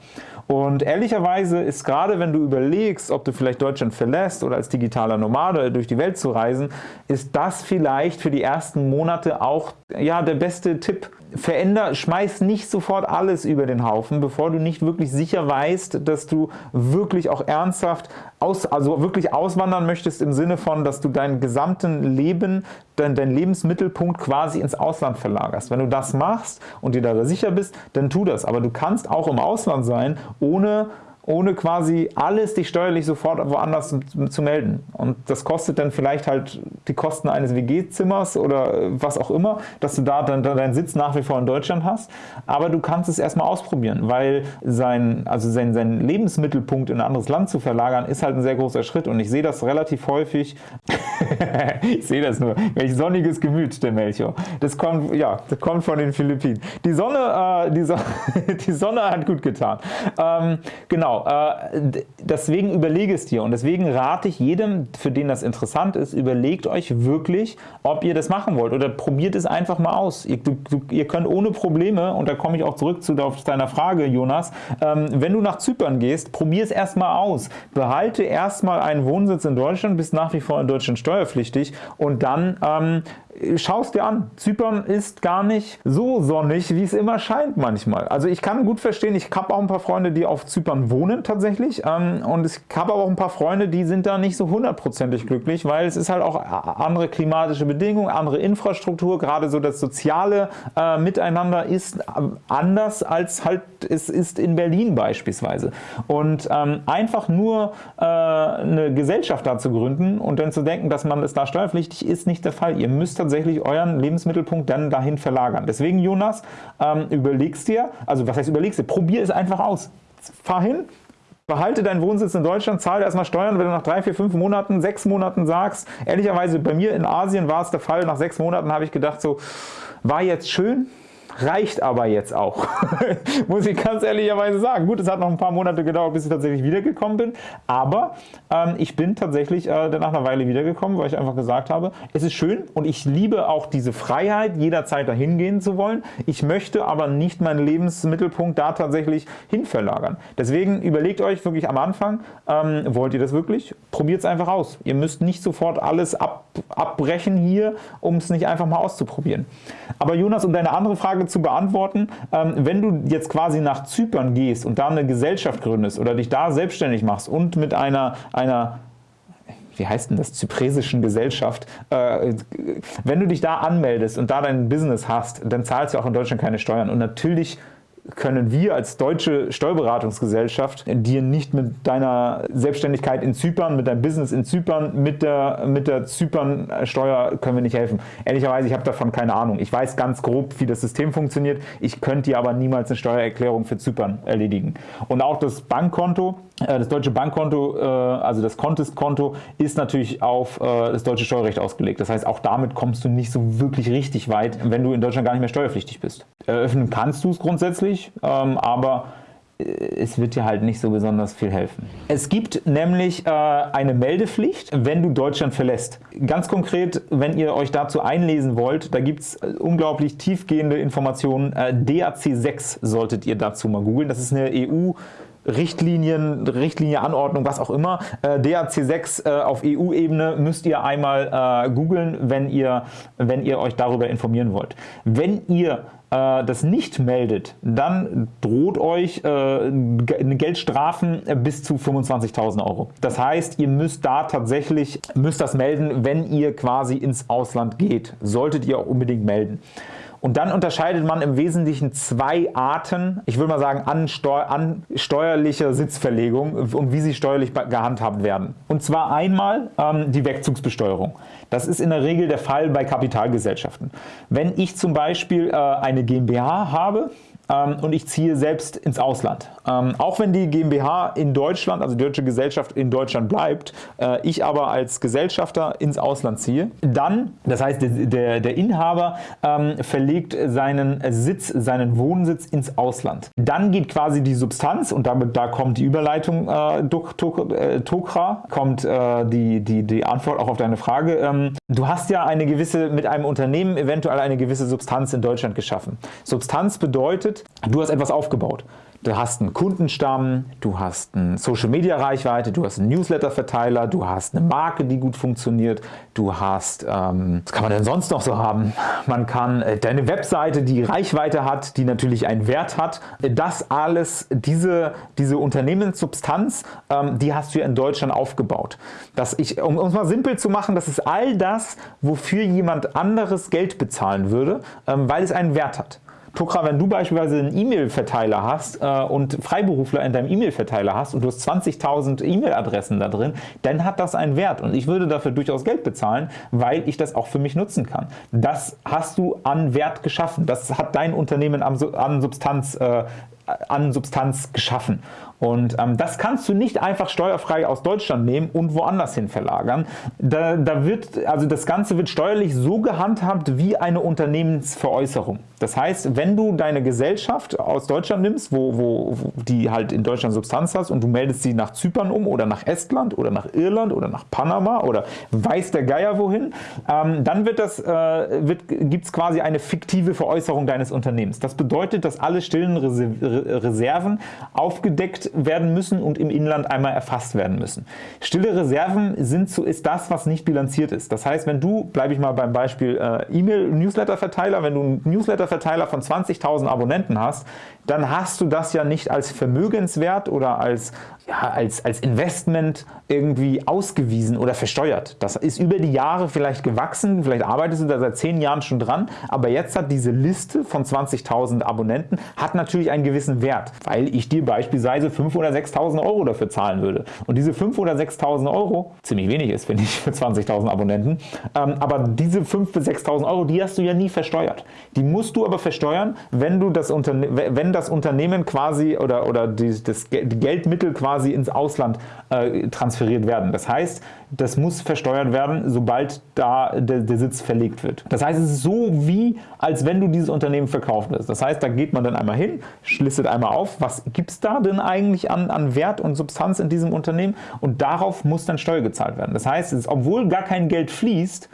Speaker 1: Und ehrlicherweise ist gerade, wenn du überlegst, ob du vielleicht Deutschland verlässt oder als digitaler Nomade durch die Welt zu reisen, ist das vielleicht für die ersten Monate auch ja, der beste Tipp. Veränder, schmeiß nicht sofort alles über den Haufen, bevor du nicht wirklich sicher weißt, dass du wirklich auch ernsthaft aus, also wirklich auswandern möchtest im Sinne von, dass du deinen gesamten Leben, dein, dein Lebensmittelpunkt quasi ins Ausland verlagerst. Wenn du das machst und dir da sicher bist, dann tu das. Aber du kannst auch im Ausland sein, ohne ohne quasi alles dich steuerlich sofort woanders zu, zu, melden. Und das kostet dann vielleicht halt die Kosten eines WG-Zimmers oder was auch immer, dass du da dann, dann deinen Sitz nach wie vor in Deutschland hast. Aber du kannst es erstmal ausprobieren, weil sein, also sein, sein Lebensmittelpunkt in ein anderes Land zu verlagern, ist halt ein sehr großer Schritt. Und ich sehe das relativ häufig. ich sehe das nur. Welch sonniges Gemüt, der Melchior. Das kommt, ja, das kommt von den Philippinen. Die Sonne, äh, die, so die Sonne hat gut getan. Ähm, genau. Genau, äh, deswegen überlege es dir und deswegen rate ich jedem, für den das interessant ist, überlegt euch wirklich, ob ihr das machen wollt oder probiert es einfach mal aus. Ihr, du, ihr könnt ohne Probleme, und da komme ich auch zurück zu deiner Frage, Jonas, ähm, wenn du nach Zypern gehst, probier es erstmal aus. Behalte erstmal einen Wohnsitz in Deutschland, bist nach wie vor in Deutschland steuerpflichtig und dann ähm, schau es dir an. Zypern ist gar nicht so sonnig, wie es immer scheint manchmal. Also ich kann gut verstehen, ich habe auch ein paar Freunde, die auf Zypern wohnen tatsächlich ähm, und ich habe auch ein paar Freunde, die sind da nicht so hundertprozentig glücklich, weil es ist halt auch andere klimatische Bedingungen, andere Infrastruktur, gerade so das soziale äh, Miteinander ist anders als halt es ist in Berlin beispielsweise. Und ähm, einfach nur äh, eine Gesellschaft da zu gründen und dann zu denken, dass man es da steuerpflichtig ist, nicht der Fall. Ihr müsst tatsächlich euren Lebensmittelpunkt dann dahin verlagern. Deswegen, Jonas, ähm, überlegst dir, also was heißt überlegst dir, probier es einfach aus. Fahr hin, behalte deinen Wohnsitz in Deutschland, zahle erstmal Steuern, wenn du nach drei, vier, fünf Monaten, sechs Monaten sagst, ehrlicherweise bei mir in Asien war es der Fall, nach sechs Monaten habe ich gedacht so, war jetzt schön, reicht aber jetzt auch, muss ich ganz ehrlicherweise sagen. Gut, es hat noch ein paar Monate gedauert, bis ich tatsächlich wiedergekommen bin, aber ähm, ich bin tatsächlich äh, nach einer Weile wiedergekommen, weil ich einfach gesagt habe, es ist schön und ich liebe auch diese Freiheit, jederzeit dahin gehen zu wollen. Ich möchte aber nicht meinen Lebensmittelpunkt da tatsächlich hin verlagern. Deswegen überlegt euch wirklich am Anfang, ähm, wollt ihr das wirklich? Probiert es einfach aus. Ihr müsst nicht sofort alles ab, abbrechen hier, um es nicht einfach mal auszuprobieren. Aber Jonas, um deine andere Frage zu beantworten. Ähm, wenn du jetzt quasi nach Zypern gehst und da eine Gesellschaft gründest oder dich da selbstständig machst und mit einer, einer wie heißt denn das, zypresischen Gesellschaft, äh, wenn du dich da anmeldest und da dein Business hast, dann zahlst du auch in Deutschland keine Steuern. Und natürlich können wir als deutsche Steuerberatungsgesellschaft dir nicht mit deiner Selbstständigkeit in Zypern, mit deinem Business in Zypern, mit der, mit der Zypern-Steuer können wir nicht helfen. Ehrlicherweise, ich habe davon keine Ahnung. Ich weiß ganz grob, wie das System funktioniert. Ich könnte dir aber niemals eine Steuererklärung für Zypern erledigen. Und auch das Bankkonto, das deutsche Bankkonto, äh, also das Contest-Konto, ist natürlich auf äh, das deutsche Steuerrecht ausgelegt. Das heißt, auch damit kommst du nicht so wirklich richtig weit, wenn du in Deutschland gar nicht mehr steuerpflichtig bist. Eröffnen kannst du es grundsätzlich, ähm, aber es wird dir halt nicht so besonders viel helfen. Es gibt nämlich eine Meldepflicht, wenn du Deutschland verlässt. Ganz konkret, wenn ihr euch dazu einlesen wollt, da gibt es unglaublich tiefgehende Informationen. DAC 6 solltet ihr dazu mal googeln. Das ist eine EU- Richtlinien, Richtlinie, Anordnung, was auch immer. Äh, DAC6 äh, auf EU-Ebene müsst ihr einmal äh, googeln, wenn ihr, wenn ihr euch darüber informieren wollt. Wenn ihr äh, das nicht meldet, dann droht euch äh, Geldstrafen bis zu 25.000 Euro. Das heißt, ihr müsst da tatsächlich, müsst das melden, wenn ihr quasi ins Ausland geht. Solltet ihr auch unbedingt melden. Und dann unterscheidet man im Wesentlichen zwei Arten, ich würde mal sagen, an, Steu an steuerlicher Sitzverlegung und wie sie steuerlich gehandhabt werden. Und zwar einmal ähm, die Wegzugsbesteuerung. Das ist in der Regel der Fall bei Kapitalgesellschaften. Wenn ich zum Beispiel äh, eine GmbH habe, und ich ziehe selbst ins Ausland. Ähm, auch wenn die GmbH in Deutschland, also die deutsche Gesellschaft in Deutschland bleibt, äh, ich aber als Gesellschafter ins Ausland ziehe, dann, das heißt der, der Inhaber ähm, verlegt seinen Sitz, seinen Wohnsitz ins Ausland. Dann geht quasi die Substanz und damit da kommt die Überleitung äh, Tokra, äh, kommt äh, die, die, die Antwort auch auf deine Frage. Ähm, du hast ja eine gewisse, mit einem Unternehmen eventuell eine gewisse Substanz in Deutschland geschaffen. Substanz bedeutet, du hast etwas aufgebaut. Du hast einen Kundenstamm, du hast eine Social-Media-Reichweite, du hast einen Newsletter-Verteiler, du hast eine Marke, die gut funktioniert, du hast, ähm, was kann man denn sonst noch so haben? Man kann äh, deine Webseite, die Reichweite hat, die natürlich einen Wert hat. Das alles, diese, diese Unternehmenssubstanz, ähm, die hast du ja in Deutschland aufgebaut. Das ich, um es mal simpel zu machen, das ist all das, wofür jemand anderes Geld bezahlen würde, ähm, weil es einen Wert hat. Tokra, wenn du beispielsweise einen E-Mail-Verteiler hast äh, und Freiberufler in deinem E-Mail-Verteiler hast und du hast 20.000 E-Mail-Adressen da drin, dann hat das einen Wert und ich würde dafür durchaus Geld bezahlen, weil ich das auch für mich nutzen kann. Das hast du an Wert geschaffen. Das hat dein Unternehmen an Substanz, äh, an Substanz geschaffen. Und ähm, das kannst du nicht einfach steuerfrei aus Deutschland nehmen und woanders hin verlagern. Da, da wird, also das Ganze wird steuerlich so gehandhabt wie eine Unternehmensveräußerung. Das heißt, wenn du deine Gesellschaft aus Deutschland nimmst, wo, wo, wo die halt in Deutschland Substanz hast und du meldest sie nach Zypern um oder nach Estland oder nach Irland oder nach Panama oder weiß der Geier wohin, ähm, dann wird das, äh, wird, gibt es quasi eine fiktive Veräußerung deines Unternehmens. Das bedeutet, dass alle stillen Reserven aufgedeckt werden müssen und im Inland einmal erfasst werden müssen. Stille Reserven sind so, ist das, was nicht bilanziert ist. Das heißt, wenn du, bleibe ich mal beim Beispiel äh, E-Mail-Newsletter-Verteiler, wenn du einen Newsletter-Verteiler von 20.000 Abonnenten hast, dann hast du das ja nicht als Vermögenswert oder als, als, als Investment irgendwie ausgewiesen oder versteuert. Das ist über die Jahre vielleicht gewachsen, vielleicht arbeitest du da seit zehn Jahren schon dran, aber jetzt hat diese Liste von 20.000 Abonnenten hat natürlich einen gewissen Wert, weil ich dir beispielsweise 5.000 oder 6.000 Euro dafür zahlen würde. Und diese 5.000 oder 6.000 Euro, ziemlich wenig ist, finde ich, für 20.000 Abonnenten, ähm, aber diese 5.000 bis 6.000 Euro, die hast du ja nie versteuert. Die musst du aber versteuern, wenn du das Unternehmen, wenn das Unternehmen quasi oder, oder die, das, Geldmittel quasi ins Ausland äh, transferiert werden. Das heißt, das muss versteuert werden, sobald da der, der, Sitz verlegt wird. Das heißt, es ist so wie, als wenn du dieses Unternehmen verkauft hast. Das heißt, da geht man dann einmal hin, listet einmal auf, was gibt es da denn eigentlich an, an Wert und Substanz in diesem Unternehmen und darauf muss dann Steuer gezahlt werden. Das heißt, ist, obwohl gar kein Geld fließt,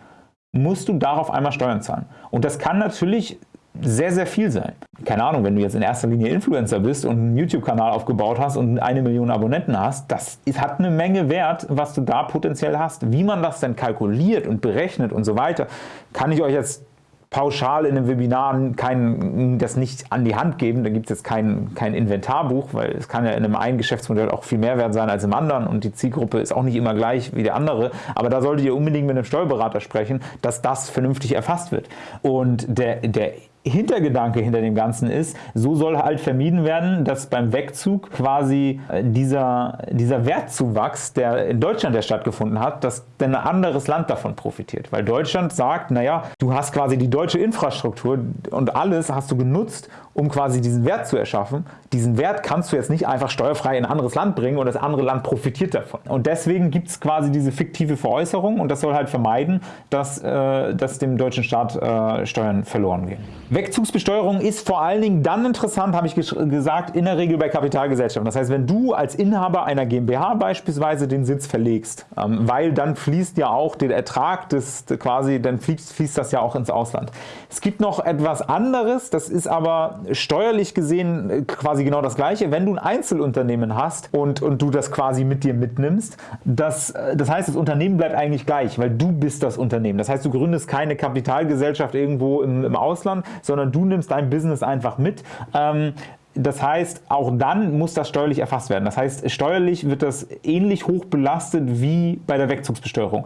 Speaker 1: musst du darauf einmal Steuern zahlen. Und das kann natürlich sehr, sehr viel sein. Keine Ahnung, wenn du jetzt in erster Linie Influencer bist und einen YouTube-Kanal aufgebaut hast und eine Million Abonnenten hast, das hat eine Menge Wert, was du da potenziell hast. Wie man das denn kalkuliert und berechnet und so weiter, kann ich euch jetzt pauschal in einem Webinar kein, das nicht an die Hand geben. Da gibt es jetzt kein, kein Inventarbuch, weil es kann ja in einem einen Geschäftsmodell auch viel mehr wert sein als im anderen und die Zielgruppe ist auch nicht immer gleich wie der andere. Aber da solltet ihr unbedingt mit einem Steuerberater sprechen, dass das vernünftig erfasst wird. Und der, der Hintergedanke hinter dem Ganzen ist, so soll halt vermieden werden, dass beim Wegzug quasi äh, dieser, dieser Wertzuwachs, der in Deutschland ja stattgefunden hat, dass denn ein anderes Land davon profitiert. Weil Deutschland sagt, naja, du hast quasi die deutsche Infrastruktur und alles hast du genutzt, um quasi diesen Wert zu erschaffen. Diesen Wert kannst du jetzt nicht einfach steuerfrei in ein anderes Land bringen und das andere Land profitiert davon. Und deswegen gibt es quasi diese fiktive Veräußerung und das soll halt vermeiden, dass, äh, dass dem deutschen Staat äh, Steuern verloren gehen. Wegzugsbesteuerung ist vor allen Dingen dann interessant, habe ich gesagt, in der Regel bei Kapitalgesellschaften. Das heißt, wenn du als Inhaber einer GmbH beispielsweise den Sitz verlegst, ähm, weil dann fließt ja auch der Ertrag des quasi, dann fließt, fließt das ja auch ins Ausland. Es gibt noch etwas anderes, das ist aber steuerlich gesehen äh, quasi genau das gleiche. Wenn du ein Einzelunternehmen hast und, und du das quasi mit dir mitnimmst, das, äh, das heißt, das Unternehmen bleibt eigentlich gleich, weil du bist das Unternehmen. Das heißt, du gründest keine Kapitalgesellschaft irgendwo im, im Ausland, sondern du nimmst dein Business einfach mit. Ähm, das heißt, auch dann muss das steuerlich erfasst werden. Das heißt, steuerlich wird das ähnlich hoch belastet wie bei der Wegzugsbesteuerung.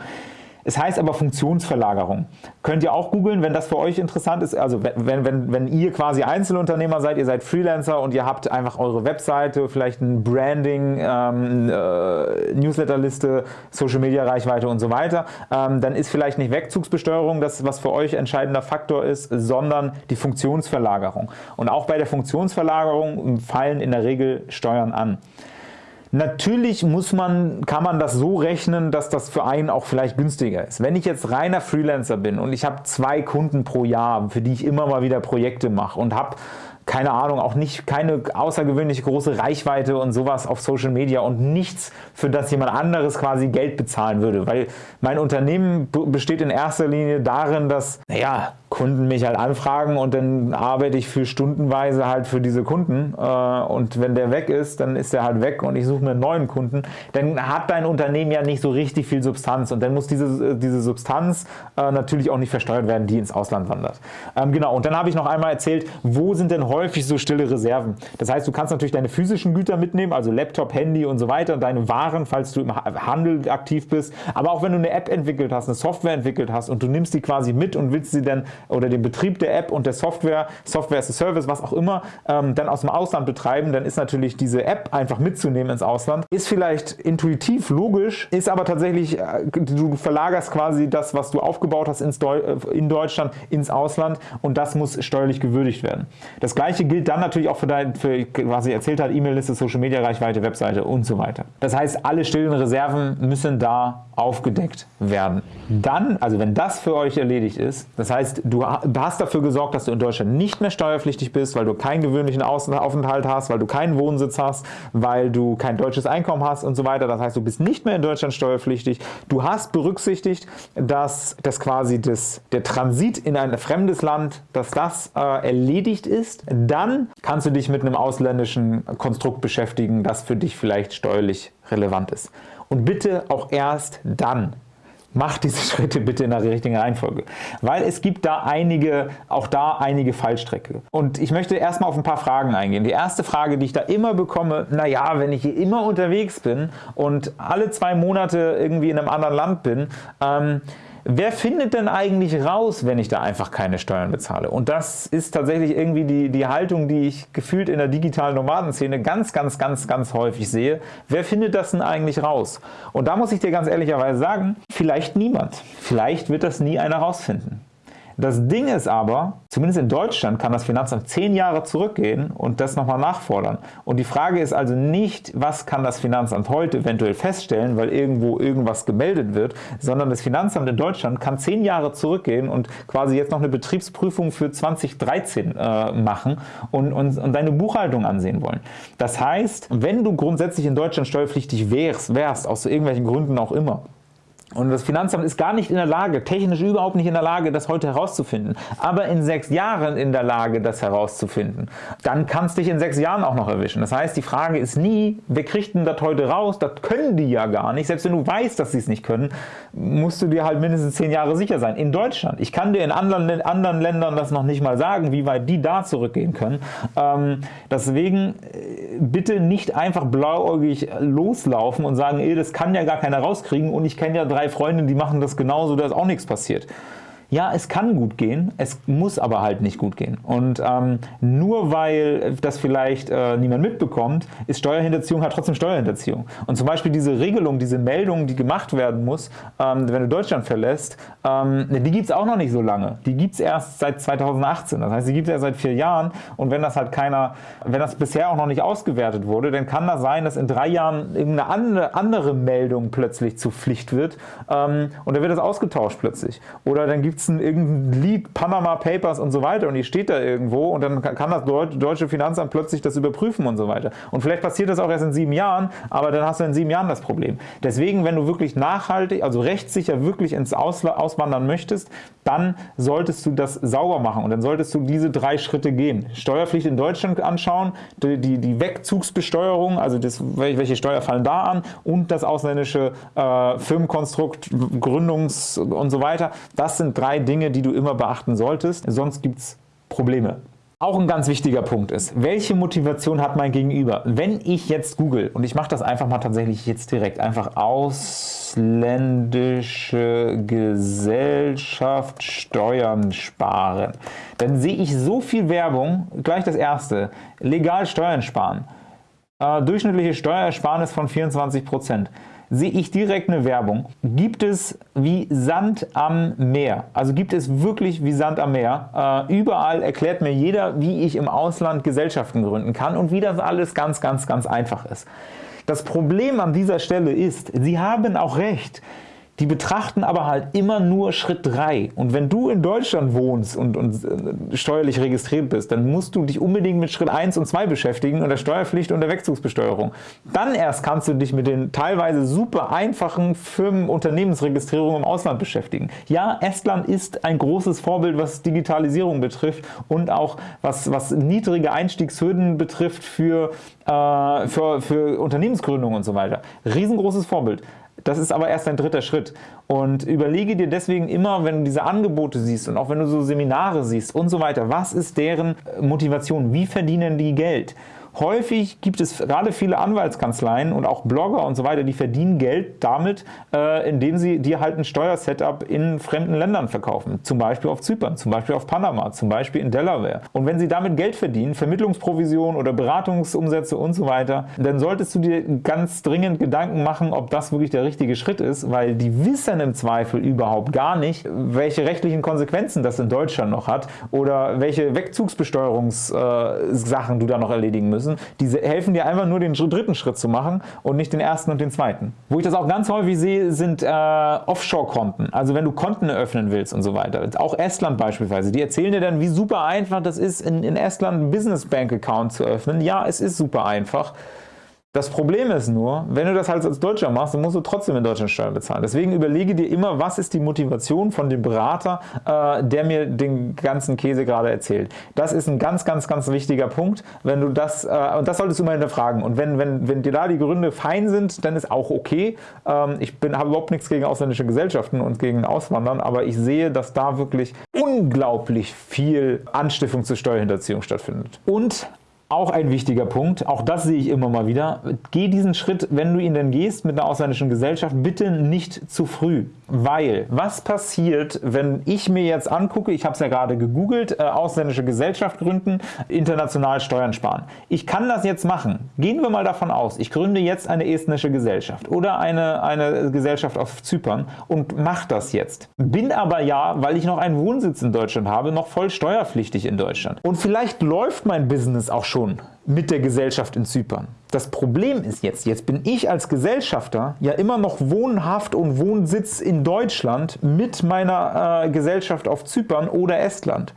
Speaker 1: Es heißt aber Funktionsverlagerung. Könnt ihr auch googeln, wenn das für euch interessant ist. Also wenn, wenn, wenn ihr quasi Einzelunternehmer seid, ihr seid Freelancer und ihr habt einfach eure Webseite, vielleicht ein Branding, ähm, äh, Newsletterliste, Social Media Reichweite und so weiter, ähm, dann ist vielleicht nicht Wegzugsbesteuerung das, was für euch entscheidender Faktor ist, sondern die Funktionsverlagerung. Und auch bei der Funktionsverlagerung fallen in der Regel Steuern an. Natürlich muss man, kann man das so rechnen, dass das für einen auch vielleicht günstiger ist. Wenn ich jetzt reiner Freelancer bin und ich habe zwei Kunden pro Jahr, für die ich immer mal wieder Projekte mache und habe keine Ahnung, auch nicht keine außergewöhnlich große Reichweite und sowas auf Social Media und nichts, für das jemand anderes quasi Geld bezahlen würde, weil mein Unternehmen besteht in erster Linie darin, dass, naja, Kunden mich halt anfragen und dann arbeite ich für stundenweise halt für diese Kunden äh, und wenn der weg ist, dann ist der halt weg und ich suche mir einen neuen Kunden, dann hat dein Unternehmen ja nicht so richtig viel Substanz und dann muss diese, diese Substanz äh, natürlich auch nicht versteuert werden, die ins Ausland wandert. Ähm, genau, und dann habe ich noch einmal erzählt, wo sind denn häufig so stille Reserven? Das heißt, du kannst natürlich deine physischen Güter mitnehmen, also Laptop, Handy und so weiter, deine Waren, falls du im Handel aktiv bist, aber auch wenn du eine App entwickelt hast, eine Software entwickelt hast und du nimmst die quasi mit und willst sie dann oder den Betrieb der App und der Software, Software as a Service, was auch immer, ähm, dann aus dem Ausland betreiben, dann ist natürlich diese App einfach mitzunehmen ins Ausland. Ist vielleicht intuitiv logisch, ist aber tatsächlich, äh, du verlagerst quasi das, was du aufgebaut hast ins äh, in Deutschland ins Ausland und das muss steuerlich gewürdigt werden. Das gleiche gilt dann natürlich auch für, dein, für was ich erzählt habe, E-Mail-Liste, Social-Media-Reichweite, Webseite und so weiter. Das heißt, alle stillen Reserven müssen da aufgedeckt werden. Dann, also wenn das für euch erledigt ist, das heißt, du hast dafür gesorgt, dass du in Deutschland nicht mehr steuerpflichtig bist, weil du keinen gewöhnlichen Aufenthalt hast, weil du keinen Wohnsitz hast, weil du kein deutsches Einkommen hast und so weiter. Das heißt, du bist nicht mehr in Deutschland steuerpflichtig. Du hast berücksichtigt, dass, dass quasi das, der Transit in ein fremdes Land, dass das äh, erledigt ist. Dann kannst du dich mit einem ausländischen Konstrukt beschäftigen, das für dich vielleicht steuerlich relevant ist. Und bitte auch erst dann. Mach diese Schritte bitte in der richtigen Reihenfolge, weil es gibt da einige, auch da einige Fallstrecke. Und ich möchte erstmal auf ein paar Fragen eingehen. Die erste Frage, die ich da immer bekomme, naja, wenn ich hier immer unterwegs bin und alle zwei Monate irgendwie in einem anderen Land bin, ähm, Wer findet denn eigentlich raus, wenn ich da einfach keine Steuern bezahle? Und das ist tatsächlich irgendwie die, die Haltung, die ich gefühlt in der digitalen Nomadenszene ganz, ganz, ganz, ganz häufig sehe. Wer findet das denn eigentlich raus? Und da muss ich dir ganz ehrlicherweise sagen, vielleicht niemand. Vielleicht wird das nie einer rausfinden. Das Ding ist aber, zumindest in Deutschland kann das Finanzamt zehn Jahre zurückgehen und das nochmal nachfordern. Und die Frage ist also nicht, was kann das Finanzamt heute eventuell feststellen, weil irgendwo irgendwas gemeldet wird, sondern das Finanzamt in Deutschland kann zehn Jahre zurückgehen und quasi jetzt noch eine Betriebsprüfung für 2013 äh, machen und, und, und deine Buchhaltung ansehen wollen. Das heißt, wenn du grundsätzlich in Deutschland steuerpflichtig wärst, wärst aus irgendwelchen Gründen auch immer, und das Finanzamt ist gar nicht in der Lage, technisch überhaupt nicht in der Lage, das heute herauszufinden, aber in sechs Jahren in der Lage, das herauszufinden. Dann kann es dich in sechs Jahren auch noch erwischen. Das heißt, die Frage ist nie, wer kriegt denn das heute raus? Das können die ja gar nicht. Selbst wenn du weißt, dass sie es nicht können, musst du dir halt mindestens zehn Jahre sicher sein. In Deutschland. Ich kann dir in anderen, anderen Ländern das noch nicht mal sagen, wie weit die da zurückgehen können. Ähm, deswegen äh, bitte nicht einfach blauäugig loslaufen und sagen, ey, das kann ja gar keiner rauskriegen und ich kenne ja drei drei Freundinnen, die machen das genauso, da ist auch nichts passiert. Ja, es kann gut gehen, es muss aber halt nicht gut gehen. Und ähm, nur weil das vielleicht äh, niemand mitbekommt, ist Steuerhinterziehung halt trotzdem Steuerhinterziehung. Und zum Beispiel diese Regelung, diese Meldung, die gemacht werden muss, ähm, wenn du Deutschland verlässt, ähm, die gibt es auch noch nicht so lange. Die gibt es erst seit 2018. Das heißt, die gibt es erst seit vier Jahren. Und wenn das halt keiner, wenn das bisher auch noch nicht ausgewertet wurde, dann kann das sein, dass in drei Jahren irgendeine andere, Meldung plötzlich zur Pflicht wird. Ähm, und dann wird das ausgetauscht plötzlich. Oder dann gibt ein, irgendein Lied, Panama Papers und so weiter und die steht da irgendwo und dann kann das deutsche Finanzamt plötzlich das überprüfen und so weiter. Und vielleicht passiert das auch erst in sieben Jahren, aber dann hast du in sieben Jahren das Problem. Deswegen, wenn du wirklich nachhaltig, also rechtssicher wirklich ins Ausland auswandern möchtest, dann solltest du das sauber machen und dann solltest du diese drei Schritte gehen. Steuerpflicht in Deutschland anschauen, die, die, die Wegzugsbesteuerung, also das, welche Steuer fallen da an und das ausländische äh, Firmenkonstrukt, Gründungs und so weiter. Das sind drei Dinge, die du immer beachten solltest, sonst gibt es Probleme. Auch ein ganz wichtiger Punkt ist, welche Motivation hat mein Gegenüber? Wenn ich jetzt google, und ich mache das einfach mal tatsächlich jetzt direkt, einfach ausländische Gesellschaft Steuern sparen, dann sehe ich so viel Werbung, gleich das erste, legal Steuern sparen, äh, durchschnittliche Steuersparnis von 24 Prozent sehe ich direkt eine Werbung. Gibt es wie Sand am Meer, also gibt es wirklich wie Sand am Meer. Äh, überall erklärt mir jeder, wie ich im Ausland Gesellschaften gründen kann und wie das alles ganz, ganz, ganz einfach ist. Das Problem an dieser Stelle ist, Sie haben auch recht. Die betrachten aber halt immer nur Schritt 3. Und wenn du in Deutschland wohnst und, und äh, steuerlich registriert bist, dann musst du dich unbedingt mit Schritt 1 und 2 beschäftigen und der Steuerpflicht und der Wegzugsbesteuerung. Dann erst kannst du dich mit den teilweise super einfachen Firmen-Unternehmensregistrierungen im Ausland beschäftigen. Ja, Estland ist ein großes Vorbild, was Digitalisierung betrifft und auch was, was niedrige Einstiegshürden betrifft für, äh, für, für Unternehmensgründung und so weiter. Riesengroßes Vorbild. Das ist aber erst ein dritter Schritt. Und überlege dir deswegen immer, wenn du diese Angebote siehst und auch wenn du so Seminare siehst und so weiter, was ist deren Motivation? Wie verdienen die Geld? Häufig gibt es gerade viele Anwaltskanzleien und auch Blogger und so weiter, die verdienen Geld damit, äh, indem sie dir halt ein Steuersetup in fremden Ländern verkaufen. Zum Beispiel auf Zypern, zum Beispiel auf Panama, zum Beispiel in Delaware. Und wenn sie damit Geld verdienen, Vermittlungsprovision oder Beratungsumsätze und so weiter, dann solltest du dir ganz dringend Gedanken machen, ob das wirklich der richtige Schritt ist, weil die wissen im Zweifel überhaupt gar nicht, welche rechtlichen Konsequenzen das in Deutschland noch hat oder welche Wegzugsbesteuerungssachen äh, du da noch erledigen müsst müssen. Diese helfen dir einfach nur den dritten Schritt zu machen und nicht den ersten und den zweiten. Wo ich das auch ganz häufig sehe, sind äh, Offshore-Konten. Also wenn du Konten eröffnen willst und so weiter. Auch Estland beispielsweise. Die erzählen dir dann, wie super einfach das ist, in, in Estland einen Business Bank Account zu öffnen. Ja, es ist super einfach. Das Problem ist nur, wenn du das halt als Deutscher machst, dann musst du trotzdem in Deutschland Steuern bezahlen. Deswegen überlege dir immer, was ist die Motivation von dem Berater, äh, der mir den ganzen Käse gerade erzählt. Das ist ein ganz, ganz, ganz wichtiger Punkt. Wenn du das, äh, und das solltest du immer hinterfragen. Und wenn, wenn, wenn dir da die Gründe fein sind, dann ist auch okay. Ähm, ich habe überhaupt nichts gegen ausländische Gesellschaften und gegen Auswandern, aber ich sehe, dass da wirklich unglaublich viel Anstiftung zur Steuerhinterziehung stattfindet. Und auch ein wichtiger Punkt, auch das sehe ich immer mal wieder. Geh diesen Schritt, wenn du ihn denn gehst mit einer ausländischen Gesellschaft, bitte nicht zu früh. Weil, was passiert, wenn ich mir jetzt angucke, ich habe es ja gerade gegoogelt, äh, ausländische Gesellschaft gründen, international Steuern sparen. Ich kann das jetzt machen. Gehen wir mal davon aus, ich gründe jetzt eine estnische Gesellschaft oder eine, eine Gesellschaft auf Zypern und mache das jetzt. Bin aber ja, weil ich noch einen Wohnsitz in Deutschland habe, noch voll steuerpflichtig in Deutschland. Und vielleicht läuft mein Business auch schon schon mit der Gesellschaft in Zypern. Das Problem ist jetzt, jetzt bin ich als Gesellschafter ja immer noch wohnhaft und Wohnsitz in Deutschland mit meiner äh, Gesellschaft auf Zypern oder Estland.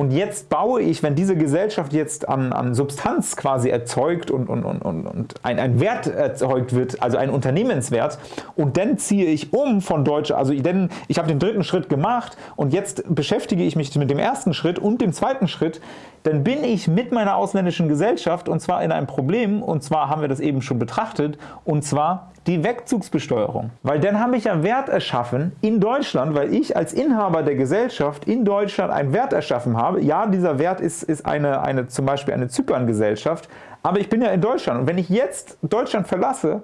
Speaker 1: Und jetzt baue ich, wenn diese Gesellschaft jetzt an, an Substanz quasi erzeugt und, und, und, und ein, ein Wert erzeugt wird, also ein Unternehmenswert, und dann ziehe ich um von Deutsche, also denn ich habe den dritten Schritt gemacht und jetzt beschäftige ich mich mit dem ersten Schritt und dem zweiten Schritt, dann bin ich mit meiner ausländischen Gesellschaft und zwar in einem Problem, und zwar haben wir das eben schon betrachtet, und zwar die Wegzugsbesteuerung. Weil dann habe ich ja Wert erschaffen in Deutschland, weil ich als Inhaber der Gesellschaft in Deutschland einen Wert erschaffen habe. Ja, dieser Wert ist, ist eine, eine, zum Beispiel eine Zypern-Gesellschaft, aber ich bin ja in Deutschland und wenn ich jetzt Deutschland verlasse,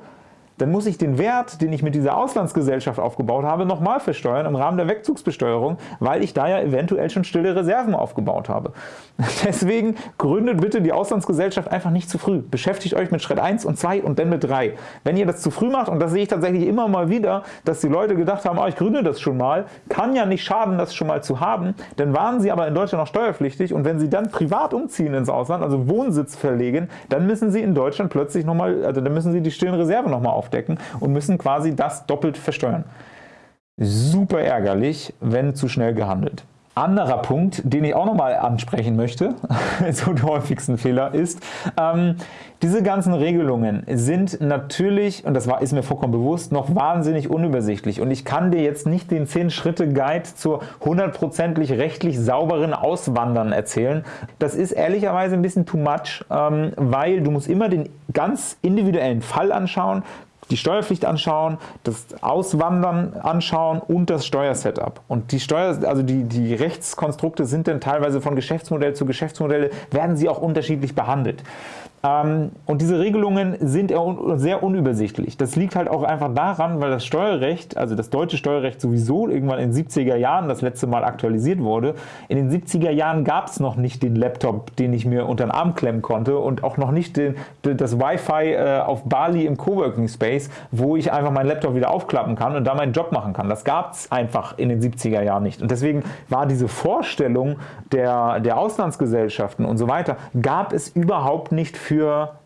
Speaker 1: dann muss ich den Wert, den ich mit dieser Auslandsgesellschaft aufgebaut habe, nochmal versteuern im Rahmen der Wegzugsbesteuerung, weil ich da ja eventuell schon stille Reserven aufgebaut habe. Deswegen gründet bitte die Auslandsgesellschaft einfach nicht zu früh. Beschäftigt euch mit Schritt 1 und 2 und dann mit 3. Wenn ihr das zu früh macht, und das sehe ich tatsächlich immer mal wieder, dass die Leute gedacht haben, oh, ich gründe das schon mal, kann ja nicht schaden, das schon mal zu haben, dann waren sie aber in Deutschland noch steuerpflichtig und wenn sie dann privat umziehen ins Ausland, also Wohnsitz verlegen, dann müssen sie in Deutschland plötzlich nochmal, also dann müssen sie die stillen Reserven nochmal aufbauen aufdecken und müssen quasi das doppelt versteuern. Super ärgerlich, wenn zu schnell gehandelt. Anderer Punkt, den ich auch nochmal ansprechen möchte, so der häufigsten Fehler, ist, ähm, diese ganzen Regelungen sind natürlich, und das war, ist mir vollkommen bewusst, noch wahnsinnig unübersichtlich. Und ich kann dir jetzt nicht den 10-Schritte-Guide zur hundertprozentig rechtlich sauberen Auswandern erzählen. Das ist ehrlicherweise ein bisschen too much, ähm, weil du musst immer den ganz individuellen Fall anschauen, die Steuerpflicht anschauen, das Auswandern anschauen und das Steuersetup. Und die Steuer, also die, die Rechtskonstrukte sind dann teilweise von Geschäftsmodell zu Geschäftsmodell, werden sie auch unterschiedlich behandelt. Ähm, und diese Regelungen sind sehr unübersichtlich. Das liegt halt auch einfach daran, weil das Steuerrecht, also das deutsche Steuerrecht sowieso irgendwann in den 70er Jahren das letzte Mal aktualisiert wurde. In den 70er Jahren gab es noch nicht den Laptop, den ich mir unter den Arm klemmen konnte und auch noch nicht den, das Wi-Fi äh, auf Bali im Coworking Space, wo ich einfach meinen Laptop wieder aufklappen kann und da meinen Job machen kann. Das gab es einfach in den 70er Jahren nicht. Und deswegen war diese Vorstellung der, der Auslandsgesellschaften und so weiter, gab es überhaupt nicht für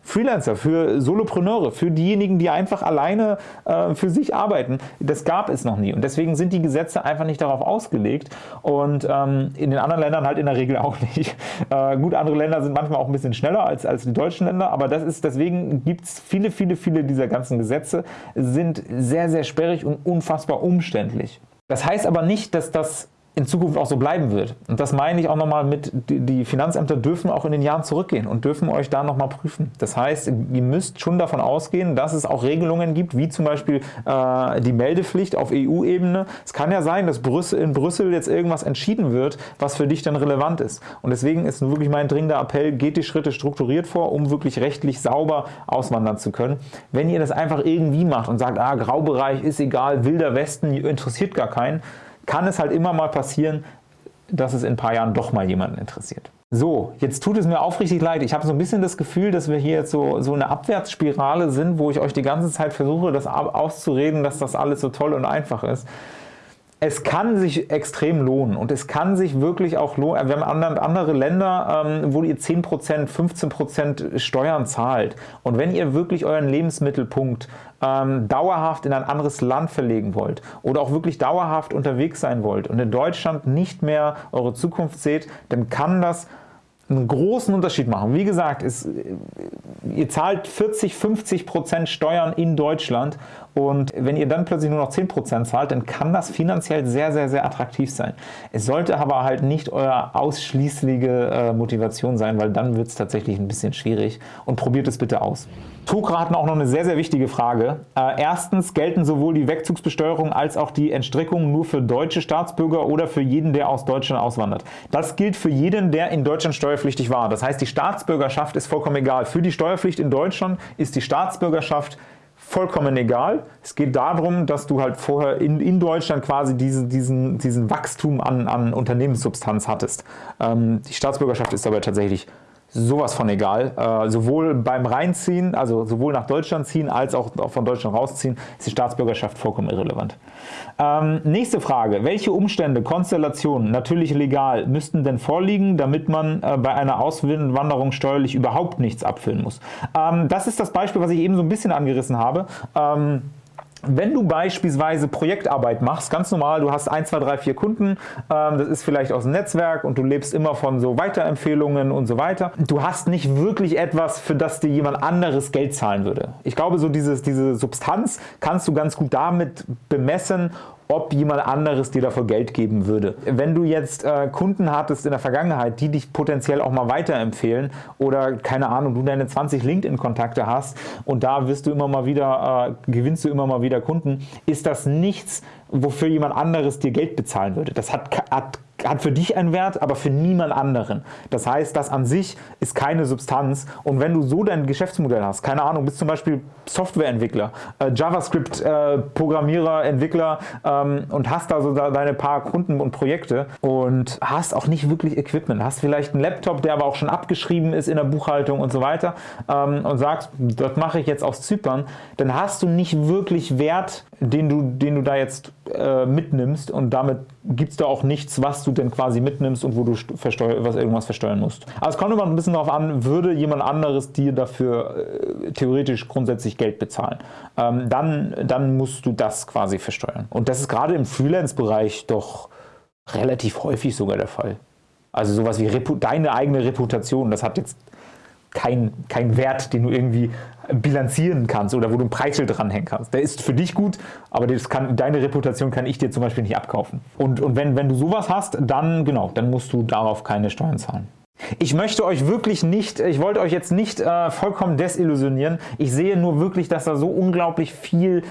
Speaker 1: Freelancer, für Solopreneure, für diejenigen, die einfach alleine äh, für sich arbeiten. Das gab es noch nie und deswegen sind die Gesetze einfach nicht darauf ausgelegt und ähm, in den anderen Ländern halt in der Regel auch nicht. Äh, gut, andere Länder sind manchmal auch ein bisschen schneller als, als die deutschen Länder, aber das ist, deswegen gibt es viele, viele, viele dieser ganzen Gesetze, sind sehr, sehr sperrig und unfassbar umständlich. Das heißt aber nicht, dass das in Zukunft auch so bleiben wird. Und das meine ich auch nochmal mit, die Finanzämter dürfen auch in den Jahren zurückgehen und dürfen euch da nochmal prüfen. Das heißt, ihr müsst schon davon ausgehen, dass es auch Regelungen gibt, wie zum Beispiel äh, die Meldepflicht auf EU-Ebene. Es kann ja sein, dass Brüssel, in Brüssel jetzt irgendwas entschieden wird, was für dich dann relevant ist. Und deswegen ist wirklich mein dringender Appell, geht die Schritte strukturiert vor, um wirklich rechtlich sauber auswandern zu können. Wenn ihr das einfach irgendwie macht und sagt, ah, Graubereich ist egal, wilder Westen interessiert gar keinen, kann es halt immer mal passieren, dass es in ein paar Jahren doch mal jemanden interessiert. So, jetzt tut es mir aufrichtig leid. Ich habe so ein bisschen das Gefühl, dass wir hier jetzt so, so eine Abwärtsspirale sind, wo ich euch die ganze Zeit versuche, das auszureden, dass das alles so toll und einfach ist. es kann sich extrem lohnen und es kann sich wirklich auch lohnen. Wir haben andere Länder, ähm, wo ihr 10%, 15% Steuern zahlt. Und wenn ihr wirklich euren Lebensmittelpunkt ähm, dauerhaft in ein anderes Land verlegen wollt oder auch wirklich dauerhaft unterwegs sein wollt und in Deutschland nicht mehr eure Zukunft seht, dann kann das einen großen Unterschied machen. Wie gesagt, es, ihr zahlt 40, 50 Prozent Steuern in Deutschland und wenn ihr dann plötzlich nur noch 10 Prozent zahlt, dann kann das finanziell sehr, sehr, sehr attraktiv sein. Es sollte aber halt nicht euer ausschließliche äh, Motivation sein, weil dann wird es tatsächlich ein bisschen schwierig und probiert es bitte aus. Tukra hatten auch noch eine sehr, sehr wichtige Frage. Äh, erstens, gelten sowohl die Wegzugsbesteuerung als auch die Entstrickung nur für deutsche Staatsbürger oder für jeden, der aus Deutschland auswandert? Das gilt für jeden, der in Deutschland steuerpflichtig war. Das heißt, die Staatsbürgerschaft ist vollkommen egal. Für die Steuerpflicht in Deutschland ist die Staatsbürgerschaft vollkommen egal. Es geht darum, dass du halt vorher in, in Deutschland quasi diese, diesen, diesen Wachstum an, an Unternehmenssubstanz hattest. Ähm, die Staatsbürgerschaft ist aber tatsächlich sowas von egal. Äh, sowohl beim Reinziehen, also sowohl nach Deutschland ziehen, als auch von Deutschland rausziehen, ist die Staatsbürgerschaft vollkommen irrelevant. Ähm, nächste Frage. Welche Umstände, Konstellationen, natürlich legal, müssten denn vorliegen, damit man äh, bei einer Auswanderung steuerlich überhaupt nichts abfüllen muss? Ähm, das ist das Beispiel, was ich eben so ein bisschen angerissen habe. Ähm, wenn du beispielsweise Projektarbeit machst, ganz normal, du hast 1, 2, 3, 4 Kunden, ähm, das ist vielleicht aus dem Netzwerk und du lebst immer von so Weiterempfehlungen und so weiter. Du hast nicht wirklich etwas, für das dir jemand anderes Geld zahlen würde. Ich glaube, so dieses, diese Substanz kannst du ganz gut damit bemessen, ob jemand anderes dir dafür Geld geben würde. Wenn du jetzt äh, Kunden hattest in der Vergangenheit, die dich potenziell auch mal weiterempfehlen oder keine Ahnung, du deine 20 LinkedIn-Kontakte hast und da wirst du immer mal wieder, äh, gewinnst du immer mal wieder Kunden, ist das nichts, wofür jemand anderes dir Geld bezahlen würde. Das hat, hat hat für dich einen Wert, aber für niemand anderen. Das heißt, das an sich ist keine Substanz und wenn du so dein Geschäftsmodell hast, keine Ahnung, bist zum Beispiel Softwareentwickler, äh, JavaScript-Programmierer, äh, Entwickler ähm, und hast da so da deine paar Kunden und Projekte und hast auch nicht wirklich Equipment, hast vielleicht einen Laptop, der aber auch schon abgeschrieben ist in der Buchhaltung und so weiter ähm, und sagst, das mache ich jetzt aus Zypern, dann hast du nicht wirklich Wert, den du, den du da jetzt äh, mitnimmst und damit gibt es da auch nichts, was du denn quasi mitnimmst und wo du was irgendwas versteuern musst. Aber es kommt immer ein bisschen darauf an, würde jemand anderes dir dafür äh, theoretisch grundsätzlich Geld bezahlen. Ähm, dann, dann musst du das quasi versteuern. Und das ist gerade im Freelance-Bereich doch relativ häufig sogar der Fall. Also sowas wie Repu deine eigene Reputation, das hat jetzt kein, kein Wert, den du irgendwie bilanzieren kannst oder wo du ein Preisschild dranhängen kannst. Der ist für dich gut, aber kann, deine Reputation kann ich dir zum Beispiel nicht abkaufen. Und, und wenn, wenn du sowas hast, dann, genau, dann musst du darauf keine Steuern zahlen. Ich möchte euch wirklich nicht, ich wollte euch jetzt nicht äh, vollkommen desillusionieren. Ich sehe nur wirklich, dass da so unglaublich viel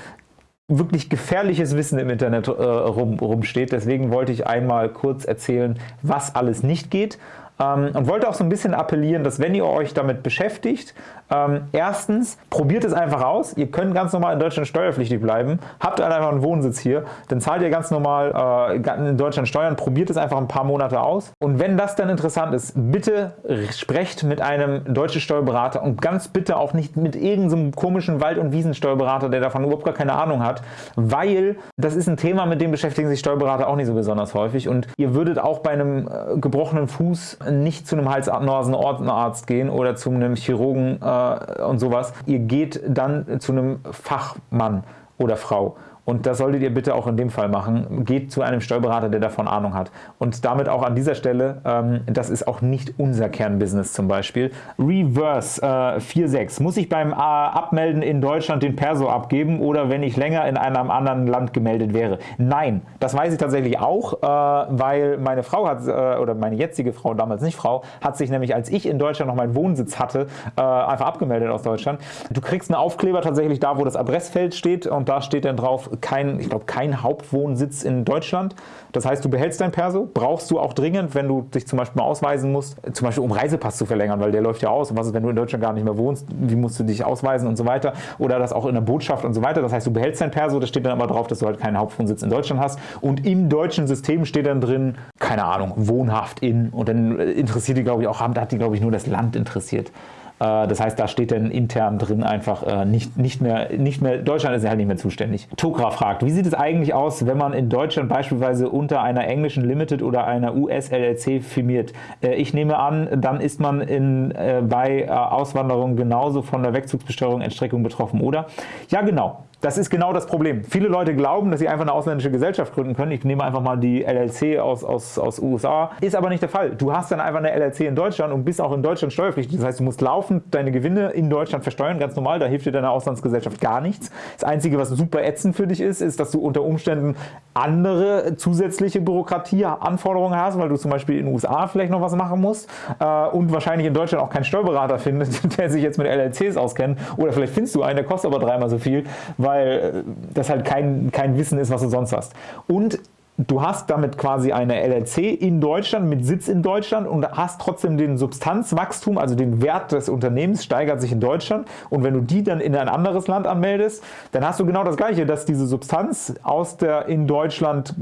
Speaker 1: wirklich gefährliches Wissen im Internet äh, rum, rumsteht. Deswegen wollte ich einmal kurz erzählen, was alles nicht geht und wollte auch so ein bisschen appellieren, dass wenn ihr euch damit beschäftigt, ähm, erstens, probiert es einfach aus. Ihr könnt ganz normal in Deutschland steuerpflichtig bleiben. Habt einfach einen Wohnsitz hier, dann zahlt ihr ganz normal äh, in Deutschland Steuern. Probiert es einfach ein paar Monate aus. Und wenn das dann interessant ist, bitte sprecht mit einem deutschen Steuerberater und ganz bitte auch nicht mit irgendeinem komischen Wald- und Wiesensteuerberater, der davon überhaupt gar keine Ahnung hat, weil das ist ein Thema, mit dem beschäftigen sich Steuerberater auch nicht so besonders häufig und ihr würdet auch bei einem äh, gebrochenen Fuß nicht zu einem Hals-Nasen-Ohrenarzt gehen oder zu einem Chirurgen äh, und sowas. Ihr geht dann zu einem Fachmann oder Frau. Und das solltet ihr bitte auch in dem Fall machen. Geht zu einem Steuerberater, der davon Ahnung hat. Und damit auch an dieser Stelle, ähm, das ist auch nicht unser Kernbusiness zum Beispiel. Reverse äh, 4.6. Muss ich beim äh, Abmelden in Deutschland den Perso abgeben oder wenn ich länger in einem anderen Land gemeldet wäre? Nein, das weiß ich tatsächlich auch, äh, weil meine Frau hat, äh, oder meine jetzige Frau, damals nicht Frau, hat sich nämlich, als ich in Deutschland noch meinen Wohnsitz hatte, äh, einfach abgemeldet aus Deutschland. Du kriegst einen Aufkleber tatsächlich da, wo das Adressfeld steht und da steht dann drauf kein, ich glaube, kein Hauptwohnsitz in Deutschland. Das heißt, du behältst dein Perso, brauchst du auch dringend, wenn du dich zum Beispiel mal ausweisen musst, zum Beispiel um Reisepass zu verlängern, weil der läuft ja aus. Und was ist, wenn du in Deutschland gar nicht mehr wohnst? Wie musst du dich ausweisen und so weiter? Oder das auch in der Botschaft und so weiter. Das heißt, du behältst dein Perso, da steht dann aber drauf, dass du halt keinen Hauptwohnsitz in Deutschland hast. Und im deutschen System steht dann drin, keine Ahnung, wohnhaft in. Und dann interessiert die, glaube ich, auch, da hat die, glaube ich, nur das Land interessiert. Äh, das heißt, da steht dann intern drin einfach äh, nicht, nicht, mehr, nicht mehr, Deutschland ist halt nicht mehr zuständig. Tokra fragt, wie sieht es eigentlich aus, wenn man in Deutschland beispielsweise unter einer englischen Limited oder einer US-LLC firmiert? Äh, ich nehme an, dann ist man in, bei Auswanderung genauso von der Wegzugsbesteuerung, Entstreckung betroffen, oder? Ja, genau. Das ist genau das Problem. Viele Leute glauben, dass sie einfach eine ausländische Gesellschaft gründen können. Ich nehme einfach mal die LLC aus, aus, aus USA. Ist aber nicht der Fall. Du hast dann einfach eine LLC in Deutschland und bist auch in Deutschland steuerpflichtig. Das heißt, du musst laufend deine Gewinne in Deutschland versteuern, ganz normal. Da hilft dir deine Auslandsgesellschaft gar nichts. Das Einzige, was super ätzend für dich ist, ist, dass du unter Umständen andere zusätzliche Bürokratieanforderungen hast, weil du zum Beispiel in den USA vielleicht noch was machen musst äh, und wahrscheinlich in Deutschland auch keinen Steuerberater findest, der sich jetzt mit LLCs auskennt. Oder vielleicht findest du einen, der kostet aber dreimal so viel, weil weil das halt kein, kein Wissen ist, was du sonst hast. Und du hast damit quasi eine LLC in Deutschland mit Sitz in Deutschland und hast trotzdem den Substanzwachstum, also den Wert des Unternehmens steigert sich in Deutschland und wenn du die dann in ein anderes Land anmeldest, dann hast du genau das gleiche, dass diese Substanz aus der in Deutschland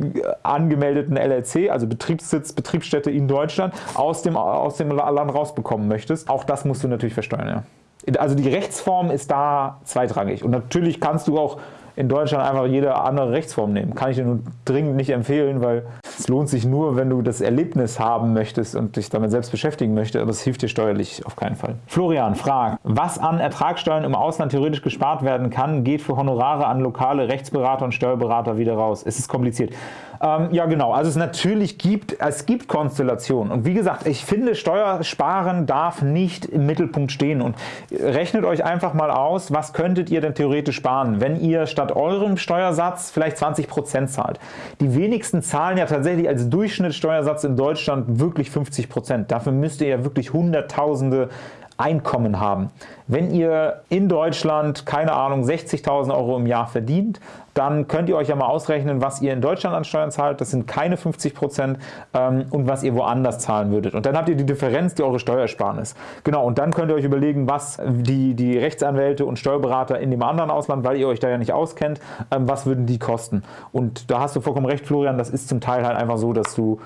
Speaker 1: angemeldeten LLC, also Betriebssitz, Betriebsstätte in Deutschland, aus dem, aus dem Land rausbekommen möchtest. Auch das musst du natürlich versteuern. Ja also die Rechtsform ist da zweitrangig. Und natürlich kannst du auch in Deutschland einfach jede andere Rechtsform nehmen. Kann ich dir nur dringend nicht empfehlen, weil es lohnt sich nur, wenn du das Erlebnis haben möchtest und dich damit selbst beschäftigen möchtest, aber es hilft dir steuerlich auf keinen Fall. Florian fragt, was an Ertragssteuern im Ausland theoretisch gespart werden kann, geht für Honorare an lokale Rechtsberater und Steuerberater wieder raus. Es ist kompliziert. Ähm, ja, genau. Also es natürlich gibt, es gibt Konstellationen. Und wie gesagt, ich finde, Steuersparen darf nicht im Mittelpunkt stehen. Und rechnet euch einfach mal aus, was könntet ihr denn theoretisch sparen, wenn ihr statt eurem Steuersatz vielleicht 20% zahlt. Die wenigsten zahlen ja tatsächlich als Durchschnittssteuersatz in Deutschland wirklich 50%. Dafür müsst ihr ja wirklich Hunderttausende Einkommen haben. Wenn ihr in Deutschland, keine Ahnung, 60.000 Euro im Jahr verdient, dann könnt ihr euch ja mal ausrechnen, was ihr in Deutschland an Steuern zahlt. Das sind keine 50 Prozent ähm, und was ihr woanders zahlen würdet. Und dann habt ihr die Differenz, die eure Steuersparnis. Genau, und dann könnt ihr euch überlegen, was die, die Rechtsanwälte und Steuerberater in dem anderen Ausland, weil ihr euch da ja nicht auskennt, ähm, was würden die kosten. Und da hast du vollkommen recht, Florian, das ist zum Teil halt einfach so, dass du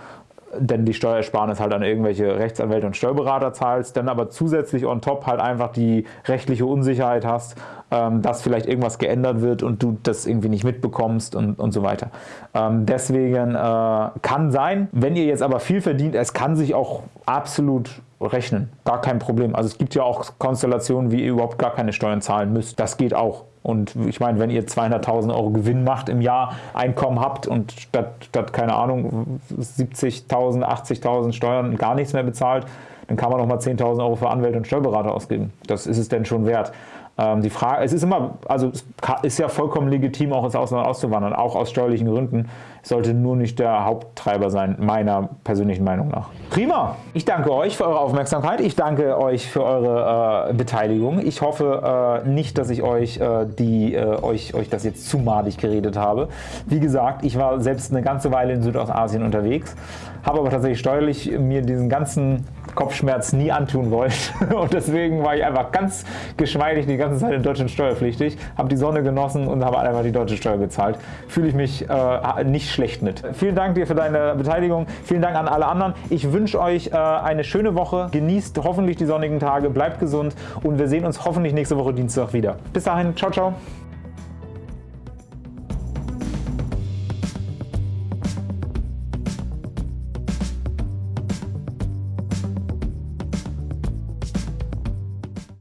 Speaker 1: denn die Steuersparnis halt an irgendwelche Rechtsanwälte und Steuerberater zahlst, dann aber zusätzlich on top halt einfach die rechtliche Unsicherheit hast, ähm, dass vielleicht irgendwas geändert wird und du das irgendwie nicht mitbekommst und, und so weiter. Ähm, deswegen äh, kann sein, wenn ihr jetzt aber viel verdient, es kann sich auch absolut rechnen, gar kein Problem. Also es gibt ja auch Konstellationen, wie ihr überhaupt gar keine Steuern zahlen müsst. Das geht auch. Und ich meine, wenn ihr 200.000 Euro Gewinn macht im Jahr, Einkommen habt und statt, statt keine Ahnung, 70.000, 80.000 Steuern gar nichts mehr bezahlt, dann kann man noch mal 10.000 Euro für Anwälte und Steuerberater ausgeben. Das ist es denn schon wert. Ähm, die Frage, es ist immer, also es ist ja vollkommen legitim, auch ins Ausland auszuwandern, auch aus steuerlichen Gründen. Sollte nur nicht der Haupttreiber sein, meiner persönlichen Meinung nach. Prima! Ich danke euch für eure Aufmerksamkeit. Ich danke euch für eure äh, Beteiligung. Ich hoffe äh, nicht, dass ich euch, äh, die, äh, euch, euch das jetzt zu madig geredet habe. Wie gesagt, ich war selbst eine ganze Weile in Südostasien unterwegs, habe aber tatsächlich steuerlich mir diesen ganzen Kopfschmerz nie antun wollen. Und deswegen war ich einfach ganz geschmeidig die ganze Zeit in Deutschland steuerpflichtig, habe die Sonne genossen und habe einfach die deutsche Steuer gezahlt. Fühle ich mich äh, nicht schlecht mit. Vielen Dank dir für deine Beteiligung. Vielen Dank an alle anderen. Ich wünsche euch äh, eine schöne Woche. Genießt hoffentlich die sonnigen Tage, bleibt gesund und wir sehen uns hoffentlich nächste Woche Dienstag wieder. Bis dahin, ciao, ciao.